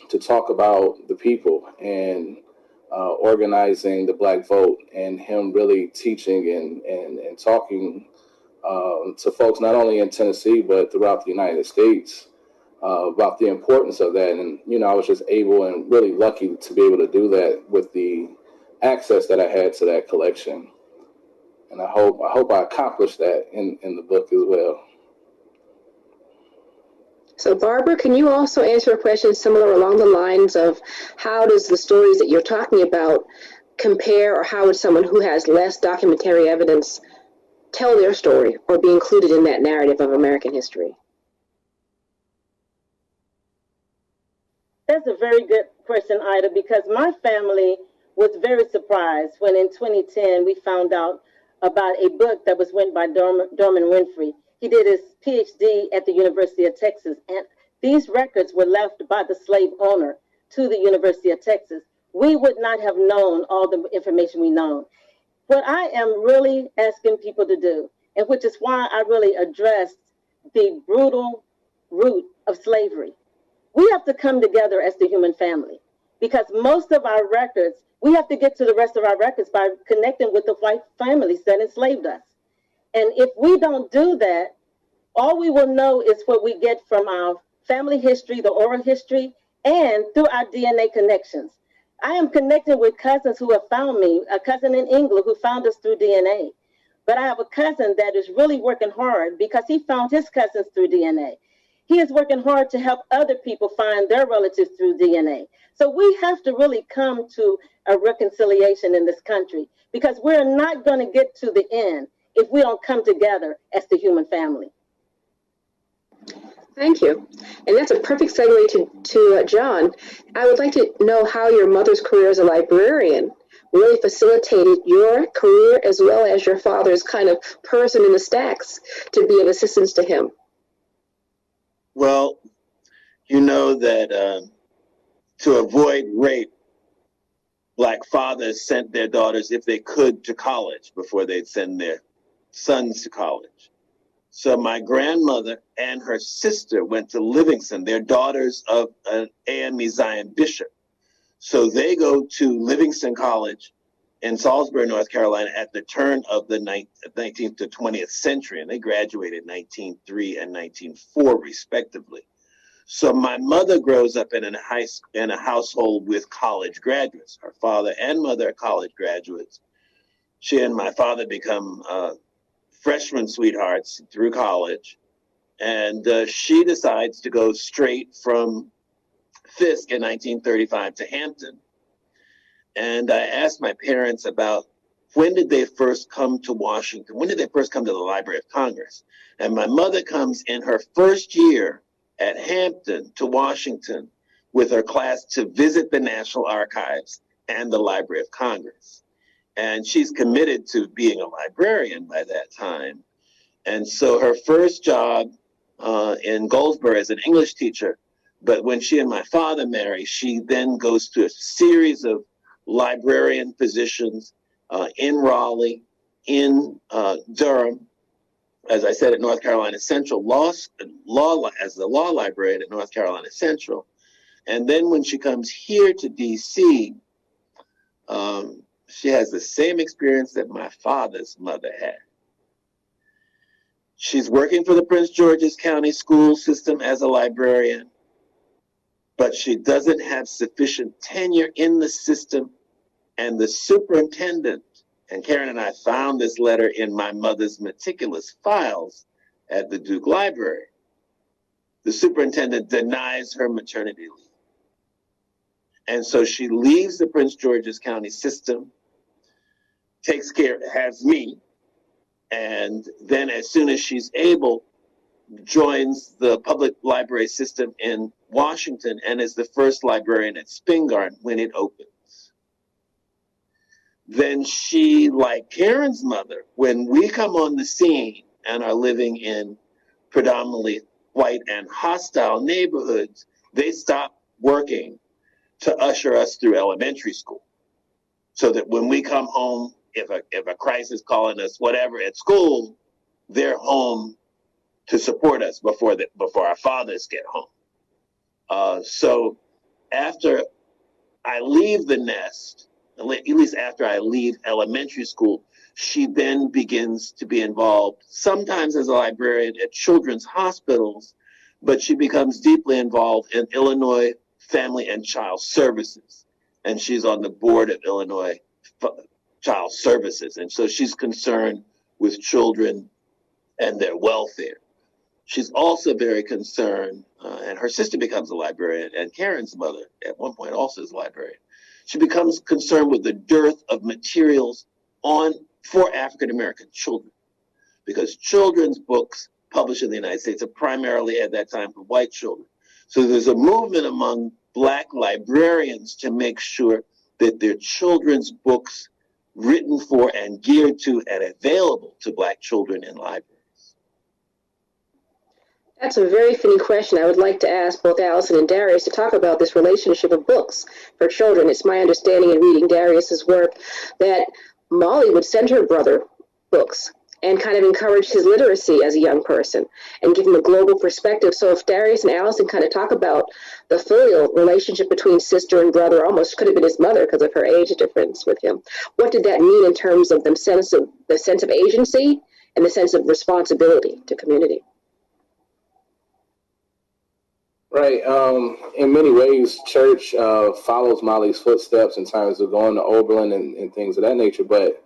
to talk about the people and uh, organizing the Black Vote and him really teaching and, and, and talking um, to folks not only in Tennessee but throughout the United States uh, about the importance of that. And you know, I was just able and really lucky to be able to do that with the access that I had to that collection. And I hope I hope I accomplished that in, in the book as well. So, Barbara, can you also answer a question similar along the lines of how does the stories that you're talking about compare, or how would someone who has less documentary evidence tell their story or be included in that narrative of American history? That's a very good question, Ida, because my family was very surprised when in 2010 we found out about a book that was written by Dorman, Dorman Winfrey he did his PhD at the University of Texas, and these records were left by the slave owner to the University of Texas. We would not have known all the information we know. What I am really asking people to do, and which is why I really addressed the brutal root of slavery, we have to come together as the human family. because most of our records, we have to get to the rest of our records by connecting with the white families that enslaved us. And if we don't do that, all we will know is what we get from our family history, the oral history, and through our DNA connections. I am connected with cousins who have found me, a cousin in England who found us through DNA. But I have a cousin that is really working hard because he found his cousins through DNA. He is working hard to help other people find their relatives through DNA. So we have to really come to a reconciliation in this country because we're not going to get to the end if we don't come together as the human family. Thank you. And that's a perfect segue to, to uh, John. I would like to know how your mother's career as a librarian really facilitated your career as well as your father's kind of person in the stacks to be of assistance to him. Well, you know that um, to avoid rape, black fathers sent their daughters, if they could, to college before they'd send their sons to college. So my grandmother and her sister went to Livingstone. They're daughters of an AME Zion bishop. So they go to Livingstone College in Salisbury, North Carolina at the turn of the 19th to 20th century. And they graduated 1903 and 1904 respectively. So my mother grows up in a high in a household with college graduates. Her father and mother are college graduates. She and my father become uh, freshman sweethearts through college, and uh, she decides to go straight from Fisk in 1935 to Hampton. And I asked my parents about when did they first come to Washington? When did they first come to the Library of Congress? And my mother comes in her first year at Hampton to Washington with her class to visit the National Archives and the Library of Congress. And she's committed to being a librarian by that time. And so her first job uh, in Goldsboro as an English teacher, but when she and my father marry, she then goes to a series of librarian positions uh, in Raleigh, in uh, Durham, as I said, at North Carolina Central, law, law as the law librarian at North Carolina Central. And then when she comes here to DC, um, she has the same experience that my father's mother had. She's working for the Prince George's County school system as a librarian, but she doesn't have sufficient tenure in the system. And the superintendent and Karen and I found this letter in my mother's meticulous files at the Duke Library. The superintendent denies her maternity leave. And so she leaves the Prince George's County system, takes care, has me, and then as soon as she's able, joins the public library system in Washington and is the first librarian at Spingarn when it opens. then she, like Karen's mother, when we come on the scene and are living in predominantly white and hostile neighborhoods, they stop working to usher us through elementary school. So that when we come home, if a, if a crisis calling us whatever at school, they're home to support us before the, before our fathers get home. Uh, so after I leave the nest, at least after I leave elementary school, she then begins to be involved, sometimes as a librarian at children's hospitals, but she becomes deeply involved in Illinois Family and Child Services. And she's on the board of Illinois Child Services. And so she's concerned with children and their welfare. She's also very concerned, uh, and her sister becomes a librarian, and Karen's mother at one point also is a librarian she becomes concerned with the dearth of materials on for African American children, because children's books published in the United States are primarily at that time for white children. So there's a movement among black librarians to make sure that their children's books written for and geared to and available to black children in libraries. That's a very fitting question. I would like to ask both Allison and Darius to talk about this relationship of books for children. It's my understanding in reading Darius's work that Molly would send her brother books and kind of encouraged his literacy as a young person and give him a global perspective. So if Darius and Allison kind of talk about the filial relationship between sister and brother, almost could have been his mother because of her age difference with him. What did that mean in terms of the sense of the sense of agency and the sense of responsibility to community? Right. Um, in many ways, church uh, follows Molly's footsteps in terms of going to Oberlin and, and things of that nature. But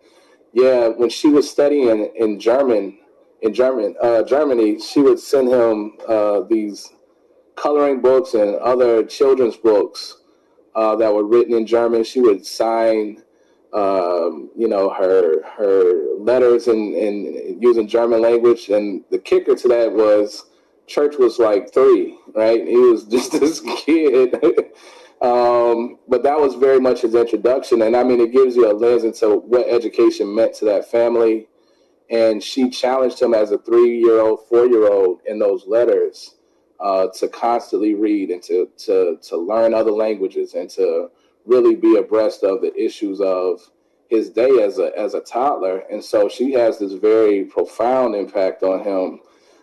yeah, when she was studying in German, in German, uh, Germany, she would send him uh, these coloring books and other children's books uh, that were written in German. She would sign, um, you know, her her letters in, in using German language. And the kicker to that was Church was like three, right? He was just this kid. um, but that was very much his introduction. And I mean, it gives you a lens into what education meant to that family. And she challenged him as a three year old, four year old in those letters uh, to constantly read and to, to, to learn other languages and to really be abreast of the issues of his day as a, as a toddler. And so she has this very profound impact on him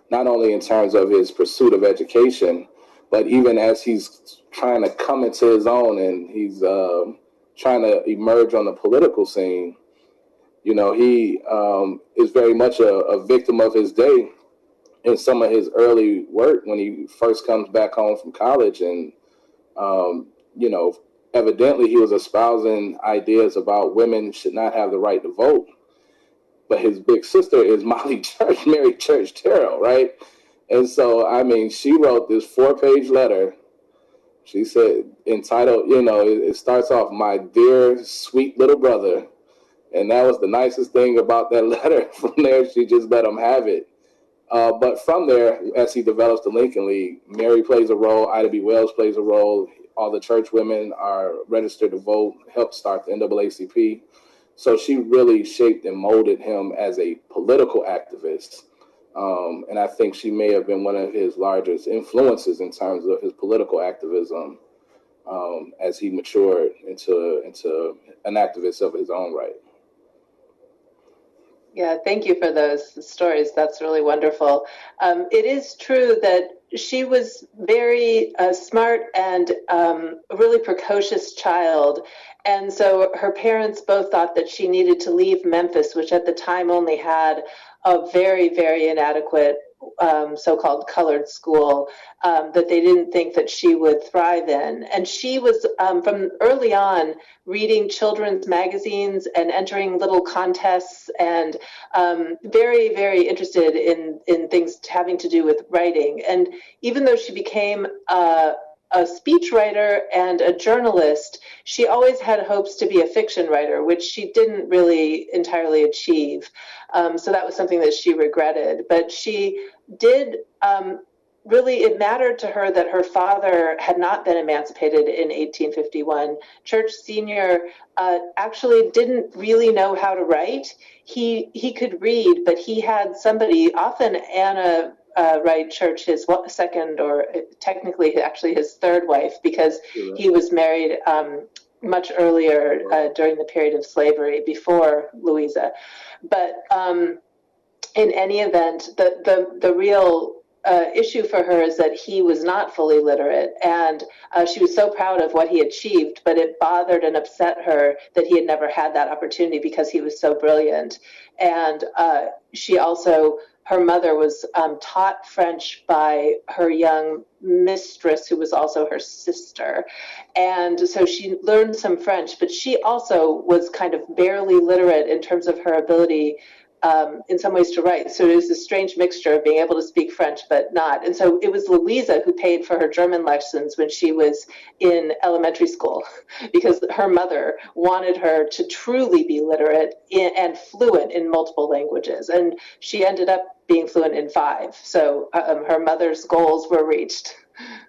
not only in terms of his pursuit of education, but even as he's trying to come into his own and he's uh, trying to emerge on the political scene. You know, he um, is very much a, a victim of his day in some of his early work when he first comes back home from college. And, um, you know, evidently he was espousing ideas about women should not have the right to vote but his big sister is Molly Church, Mary Church Terrell, right? And so, I mean, she wrote this four page letter. She said, entitled, you know, it, it starts off, My dear sweet little brother. And that was the nicest thing about that letter. From there, she just let him have it. Uh, but from there, as he develops the Lincoln League, Mary plays a role, Ida B. Wells plays a role, all the church women are registered to vote, help start the NAACP. So she really shaped and molded him as a political activist. Um, and I think she may have been one of his largest influences in terms of his political activism um, as he matured into, into an activist of his own right. Yeah, thank you for those stories. That's really wonderful. Um, it is true that she was very uh, smart and um, a really precocious child. And so her parents both thought that she needed to leave Memphis, which at the time only had a very, very inadequate um, so-called colored school um, that they didn't think that she would thrive in. And she was um, from early on reading children's magazines and entering little contests and um, very, very interested in in things having to do with writing. And even though she became uh, a speechwriter and a journalist, she always had hopes to be a fiction writer, which she didn't really entirely achieve. Um, so that was something that she regretted. But she did um, really, it mattered to her that her father had not been emancipated in 1851. Church Sr. Uh, actually didn't really know how to write. He, he could read, but he had somebody, often Anna uh, Wright Church his second or uh, technically actually his third wife because he was married um, much earlier uh, during the period of slavery before Louisa. But um, in any event, the, the, the real uh, issue for her is that he was not fully literate and uh, she was so proud of what he achieved but it bothered and upset her that he had never had that opportunity because he was so brilliant. And uh, she also her mother was um, taught French by her young mistress, who was also her sister. And so she learned some French, but she also was kind of barely literate in terms of her ability um, in some ways to write. So it was a strange mixture of being able to speak French but not. And so it was Louisa who paid for her German lessons when she was in elementary school because her mother wanted her to truly be literate in, and fluent in multiple languages. And she ended up being fluent in five. So um, her mother's goals were reached.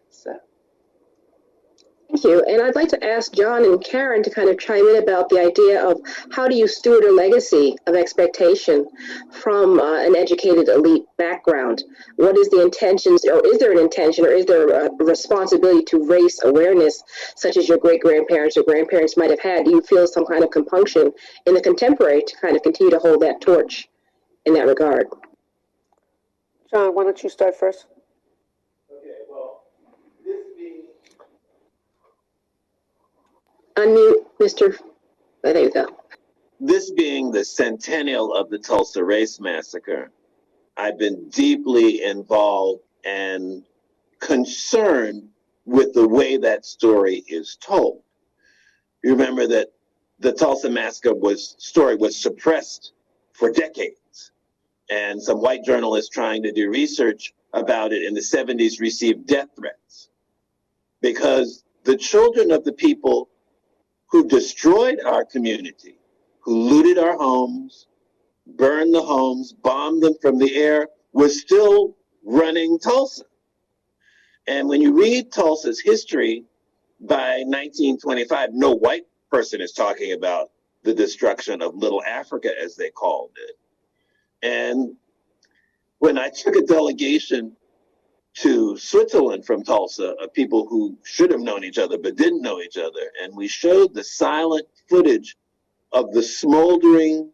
Thank you. And I'd like to ask John and Karen to kind of chime in about the idea of how do you steward a legacy of expectation from uh, an educated elite background? What is the intentions, or is there an intention, or is there a responsibility to race awareness, such as your great grandparents or grandparents might have had? Do you feel some kind of compunction in the contemporary to kind of continue to hold that torch in that regard. John, why don't you start first? Okay, well, this being Unmute, Mr. Oh, there you go. This being the centennial of the Tulsa Race Massacre, I've been deeply involved and concerned with the way that story is told. You remember that the Tulsa Massacre was story was suppressed for decades, and some white journalists trying to do research about it in the 70s received death threats because the children of the people who destroyed our community, who looted our homes, burned the homes, bombed them from the air, was still running Tulsa. And when you read Tulsa's history by 1925, no white person is talking about the destruction of Little Africa, as they called it. And when I took a delegation to Switzerland from Tulsa of people who should have known each other but didn't know each other. And we showed the silent footage of the smoldering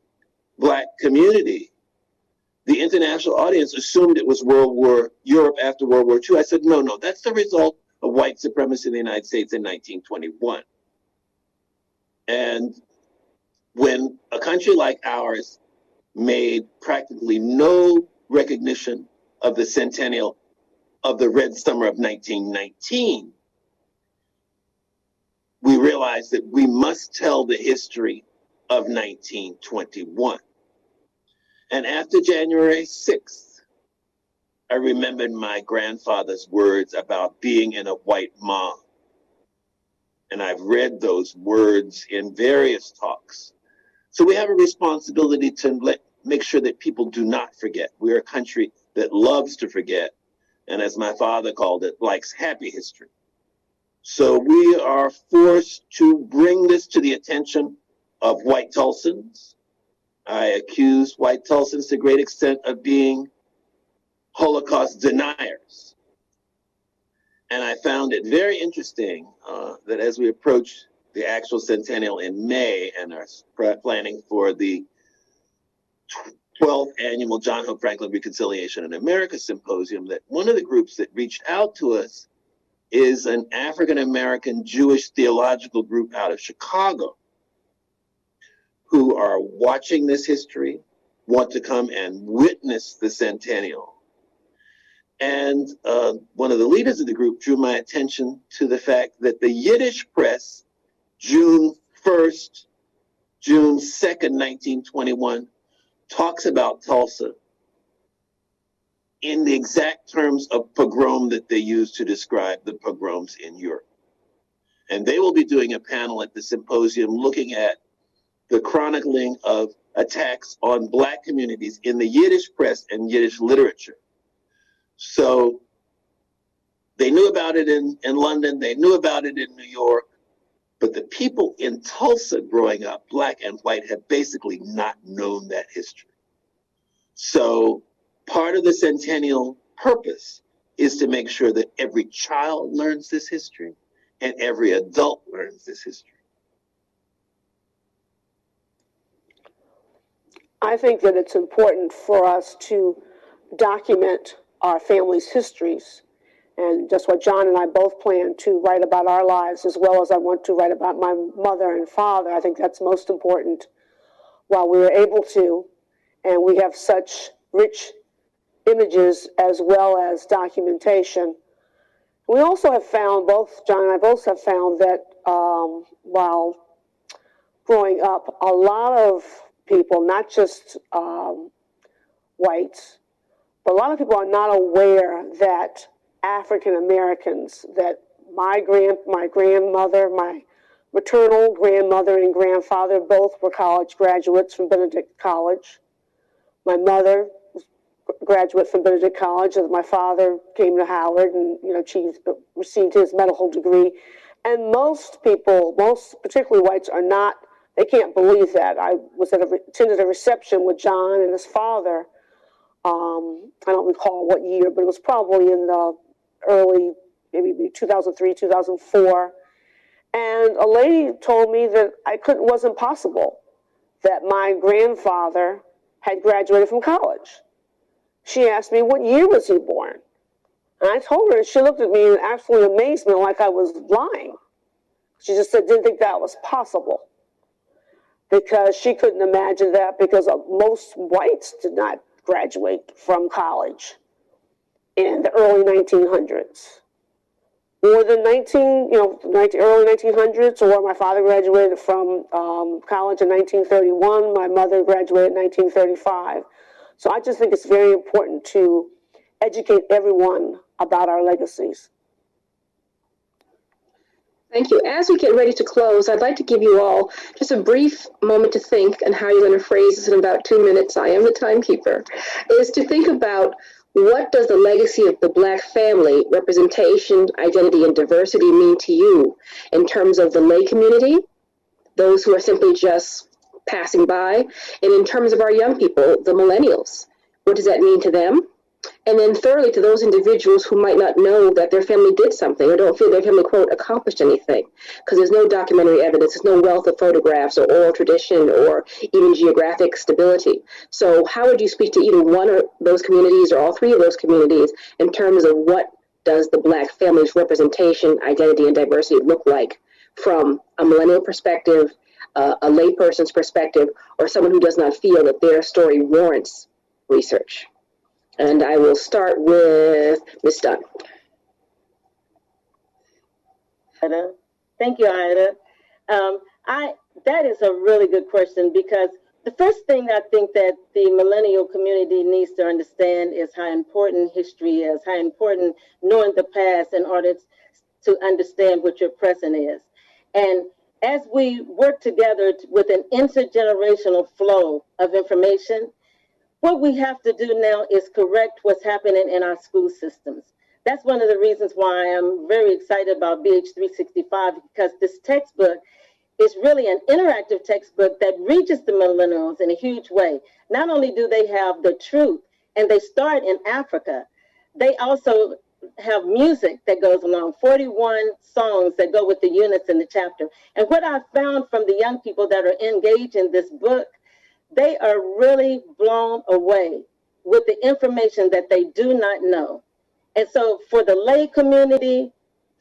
black community. The international audience assumed it was World War Europe after World War II. I said, no, no, that's the result of white supremacy in the United States in 1921. And when a country like ours made practically no recognition of the centennial of the Red Summer of 1919, we realized that we must tell the history of 1921. And after January 6th, I remembered my grandfather's words about being in a white mob. And I've read those words in various talks. So we have a responsibility to let, make sure that people do not forget. We're a country that loves to forget and as my father called it, likes happy history. So we are forced to bring this to the attention of white Tulsans. I accuse white Tulsans to a great extent of being Holocaust deniers. And I found it very interesting uh, that as we approach the actual centennial in May and are planning for the 12th annual John Hope Franklin Reconciliation in America Symposium that one of the groups that reached out to us is an African American Jewish theological group out of Chicago who are watching this history, want to come and witness the centennial. And uh, one of the leaders of the group drew my attention to the fact that the Yiddish press, June 1st, June 2nd, 1921, talks about Tulsa in the exact terms of pogrom that they use to describe the pogroms in Europe. And they will be doing a panel at the symposium looking at the chronicling of attacks on Black communities in the Yiddish press and Yiddish literature. So they knew about it in, in London, they knew about it in New York, but the people in Tulsa growing up, black and white, have basically not known that history. So part of the centennial purpose is to make sure that every child learns this history and every adult learns this history. I think that it's important for us to document our family's histories and just what John and I both plan to write about our lives as well as I want to write about my mother and father. I think that's most important while we were able to. And we have such rich images as well as documentation. We also have found, both John and I both have found that um, while growing up, a lot of people, not just um, whites, but a lot of people are not aware that African Americans that my grand my grandmother, my maternal grandmother and grandfather both were college graduates from Benedict College. My mother was graduate from Benedict College, and my father came to Howard and you know received his medical degree. And most people, most particularly whites, are not. They can't believe that. I was at a, attended a reception with John and his father. Um, I don't recall what year, but it was probably in the early, maybe 2003, 2004. And a lady told me that I couldn't, wasn't possible that my grandfather had graduated from college. She asked me, What year was he born? And I told her, and she looked at me in absolute amazement like I was lying. She just said, didn't think that was possible because she couldn't imagine that because most whites did not graduate from college in the early 1900s. Or the 19, you know, 19, early 1900s, or my father graduated from um, college in 1931, my mother graduated in 1935. So I just think it's very important to educate everyone about our legacies. Thank you. As we get ready to close, I'd like to give you all just a brief moment to think and how you're going to phrase this in about two minutes. I am the timekeeper. Is to think about what does the legacy of the Black family, representation, identity, and diversity mean to you in terms of the lay community, those who are simply just passing by, and in terms of our young people, the millennials? What does that mean to them? And then thirdly, to those individuals who might not know that their family did something or don't feel their family, quote, accomplished anything, because there's no documentary evidence, there's no wealth of photographs or oral tradition or even geographic stability. So how would you speak to either one of those communities or all three of those communities in terms of what does the Black family's representation, identity, and diversity look like from a millennial perspective, uh, a layperson's perspective, or someone who does not feel that their story warrants research? And I will start with Ms. Dunn. Ida. Thank you, Ida. Um, I that is a really good question because the first thing I think that the millennial community needs to understand is how important history is, how important knowing the past in order to understand what your present is. And as we work together with an intergenerational flow of information, what we have to do now is correct what's happening in our school systems. That's one of the reasons why I'm very excited about BH365 because this textbook is really an interactive textbook that reaches the millennials in a huge way. Not only do they have the truth and they start in Africa, they also have music that goes along 41 songs that go with the units in the chapter. And what I found from the young people that are engaged in this book they are really blown away with the information that they do not know. And so, for the lay community,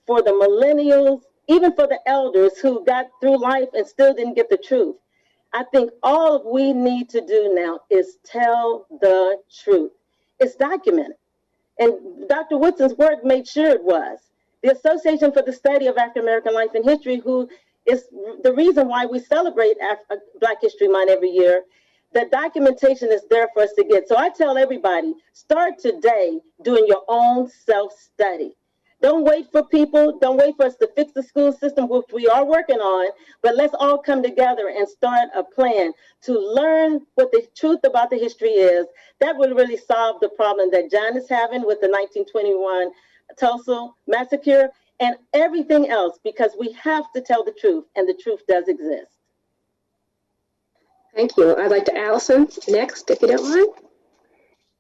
for the millennials, even for the elders who got through life and still didn't get the truth, I think all we need to do now is tell the truth. It's documented. And Dr. Woodson's work made sure it was. The Association for the Study of African American Life and History, who is the reason why we celebrate Af- Black History Month every year, the documentation is there for us to get. So I tell everybody, start today doing your own self-study. Don't wait for people. Don't wait for us to fix the school system, which we are working on. But let's all come together and start a plan to learn what the truth about the history is. That will really solve the problem that John is having with the 1921 Tulsa massacre and everything else, because we have to tell the truth, and the truth does exist. Thank you. I'd like to Allison next, if you don't mind.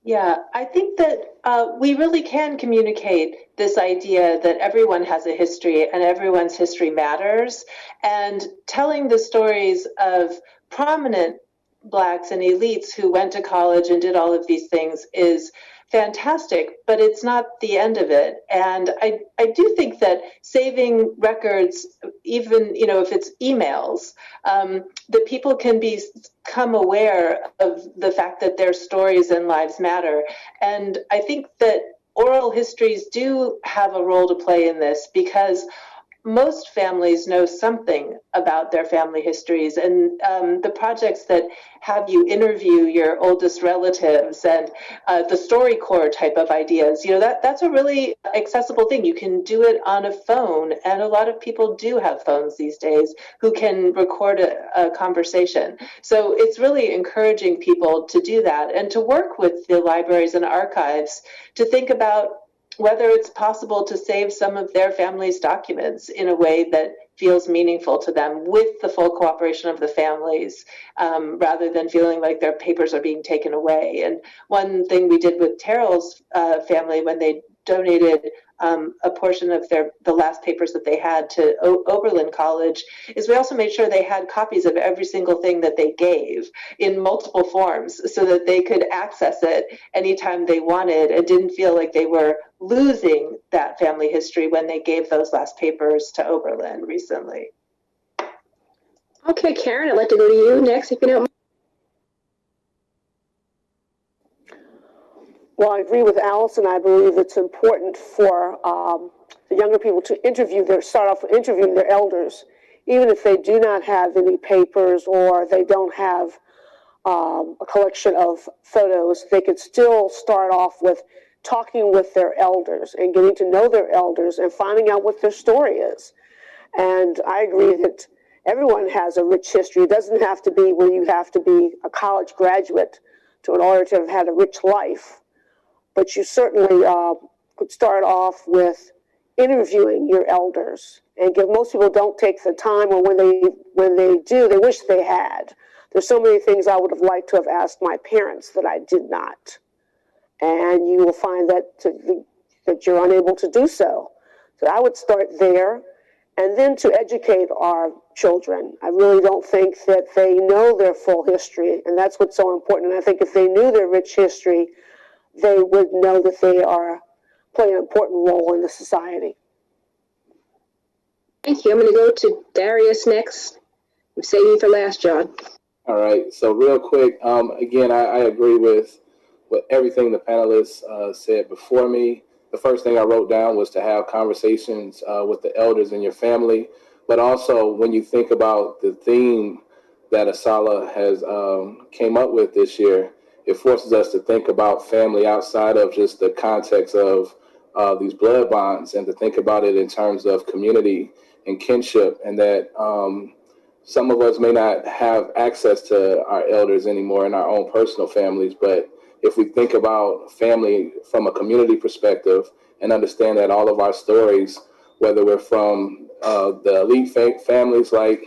Yeah, I think that uh, we really can communicate this idea that everyone has a history and everyone's history matters. And telling the stories of prominent Blacks and elites who went to college and did all of these things is fantastic, but it's not the end of it. And I, I do think that saving records, even you know if it's emails, um, that people can become aware of the fact that their stories and lives matter. And I think that oral histories do have a role to play in this because most families know something about their family histories and um, the projects that have you interview your oldest relatives and uh, the StoryCorps type of ideas you know that that's a really accessible thing. You can do it on a phone and a lot of people do have phones these days who can record a, a conversation. So it's really encouraging people to do that and to work with the libraries and archives to think about whether it's possible to save some of their family's documents in a way that feels meaningful to them with the full cooperation of the families um, rather than feeling like their papers are being taken away. And one thing we did with Terrell's uh, family when they donated um, a portion of their the last papers that they had to o- Oberlin College is we also made sure they had copies of every single thing that they gave in multiple forms so that they could access it anytime they wanted and didn't feel like they were losing that family history when they gave those last papers to Oberlin recently. Okay, Karen, I'd like to go to you next, if you don't mind. Well, I agree with Allison. I believe it's important for um, the younger people to interview their, start off with interviewing their elders, even if they do not have any papers or they don't have um, a collection of photos, they could still start off with talking with their elders and getting to know their elders and finding out what their story is. And I agree that everyone has a rich history. It doesn't have to be where you have to be a college graduate to in order to have had a rich life but you certainly uh, could start off with interviewing your elders. And give most people don't take the time or when they when they do they wish they had. There's so many things i would have liked to have asked my parents that i did not. And you will find that to, that you're unable to do so. So i would start there. And then to educate our children. I really don't think that they know their full history and that's what's so important. And i think if they knew their rich history they would know that they are playing an important role in the society. Thank you. I'm going to go to Darius next. I'm saving for last, John. All right. So real quick, um, again, I, I agree with with everything the panelists uh, said before me. The first thing I wrote down was to have conversations uh, with the elders in your family, but also when you think about the theme that Asala has um, came up with this year, it forces us to think about family outside of just the context of uh, these blood bonds and to think about it in terms of community and kinship and that um, some of us may not have access to our elders anymore in our own personal families but if we think about family from a community perspective and understand that all of our stories whether we're from uh, the elite families like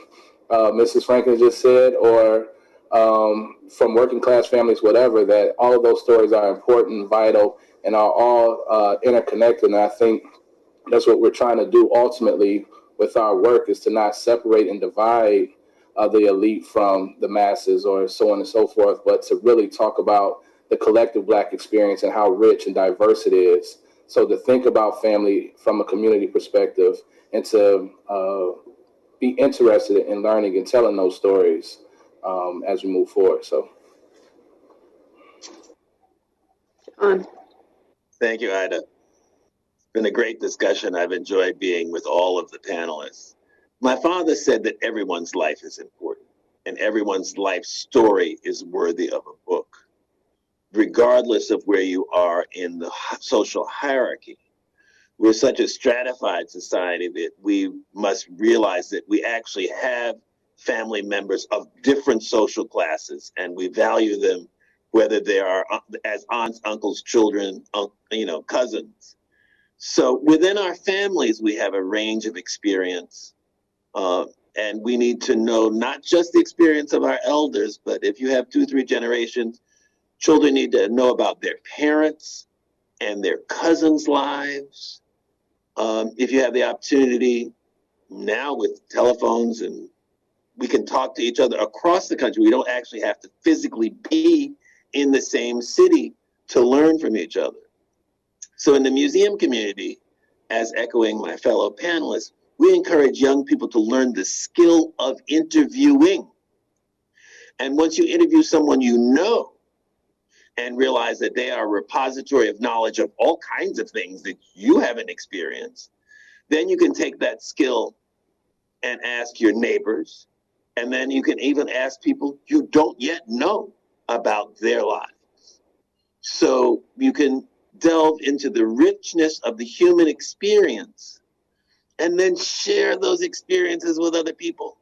uh, mrs franklin just said or um, from working class families, whatever, that all of those stories are important, vital, and are all uh, interconnected. And I think that's what we're trying to do ultimately with our work is to not separate and divide uh, the elite from the masses or so on and so forth, but to really talk about the collective Black experience and how rich and diverse it is. So to think about family from a community perspective and to uh, be interested in learning and telling those stories um, as we move forward. So, John. Thank you, Ida. It's been a great discussion. I've enjoyed being with all of the panelists. My father said that everyone's life is important and everyone's life story is worthy of a book, regardless of where you are in the social hierarchy. We're such a stratified society that we must realize that we actually have family members of different social classes, and we value them whether they are uh, as aunts, uncles, children, you know, cousins. So within our families, we have a range of experience. Uh, and we need to know not just the experience of our elders, but if you have two, three generations, children need to know about their parents and their cousins' lives. Um, if you have the opportunity now with telephones and we can talk to each other across the country. We don't actually have to physically be in the same city to learn from each other. So, in the museum community, as echoing my fellow panelists, we encourage young people to learn the skill of interviewing. And once you interview someone you know and realize that they are a repository of knowledge of all kinds of things that you haven't experienced, then you can take that skill and ask your neighbors, and then you can even ask people you don't yet know about their lives. So you can delve into the richness of the human experience and then share those experiences with other people.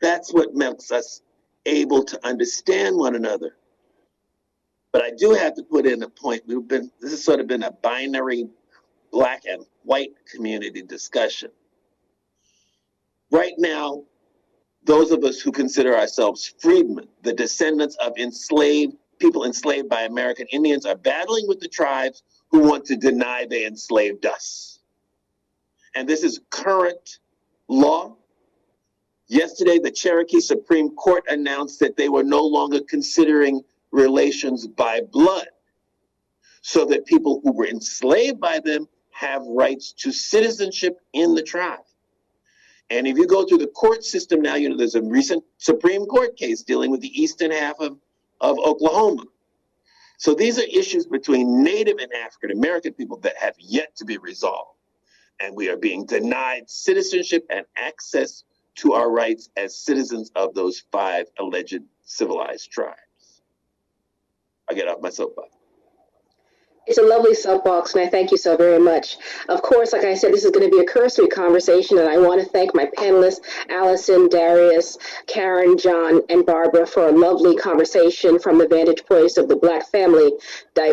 That's what makes us able to understand one another. But I do have to put in a point. We've been this has sort of been a binary black and white community discussion. Right now, those of us who consider ourselves freedmen, the descendants of enslaved people enslaved by American Indians, are battling with the tribes who want to deny they enslaved us. And this is current law. Yesterday, the Cherokee Supreme Court announced that they were no longer considering relations by blood, so that people who were enslaved by them have rights to citizenship in the tribe. And if you go through the court system now, you know, there's a recent Supreme Court case dealing with the eastern half of, of Oklahoma. So these are issues between Native and African American people that have yet to be resolved. And we are being denied citizenship and access to our rights as citizens of those five alleged civilized tribes. I get off my soapbox. It's a lovely soapbox, and I thank you so very much. Of course, like I said, this is going to be a cursory conversation, and I want to thank my panelists, Allison, Darius, Karen, John, and Barbara, for a lovely conversation from the vantage points of the Black family,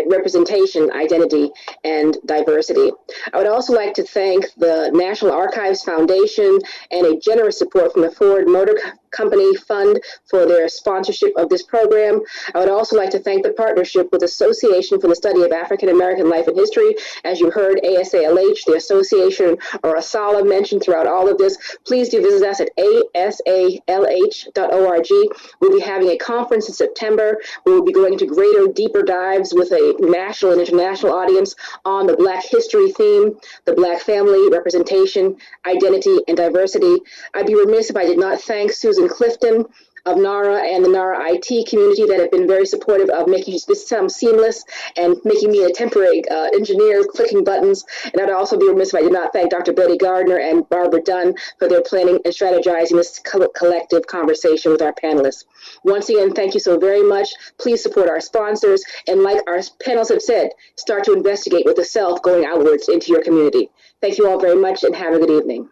representation, identity, and diversity. I would also like to thank the National Archives Foundation and a generous support from the Ford Motor Company Fund for their sponsorship of this program. I would also like to thank the partnership with Association for the Study of African American Life and History. As you heard, ASALH, the association, or ASALA mentioned throughout all of this. Please do visit us at asalh.org. We'll be having a conference in September. We will be going into greater, deeper dives with a national and international audience on the Black history theme, the Black family, representation, identity, and diversity. I'd be remiss if I did not thank Susan Clifton of NARA and the NARA IT community that have been very supportive of making this sound seamless and making me a temporary uh, engineer clicking buttons. And I'd also be remiss if I did not thank Dr. Betty Gardner and Barbara Dunn for their planning and strategizing this co- collective conversation with our panelists. Once again, thank you so very much. Please support our sponsors. And like our panels have said, start to investigate with the self going outwards into your community. Thank you all very much and have a good evening.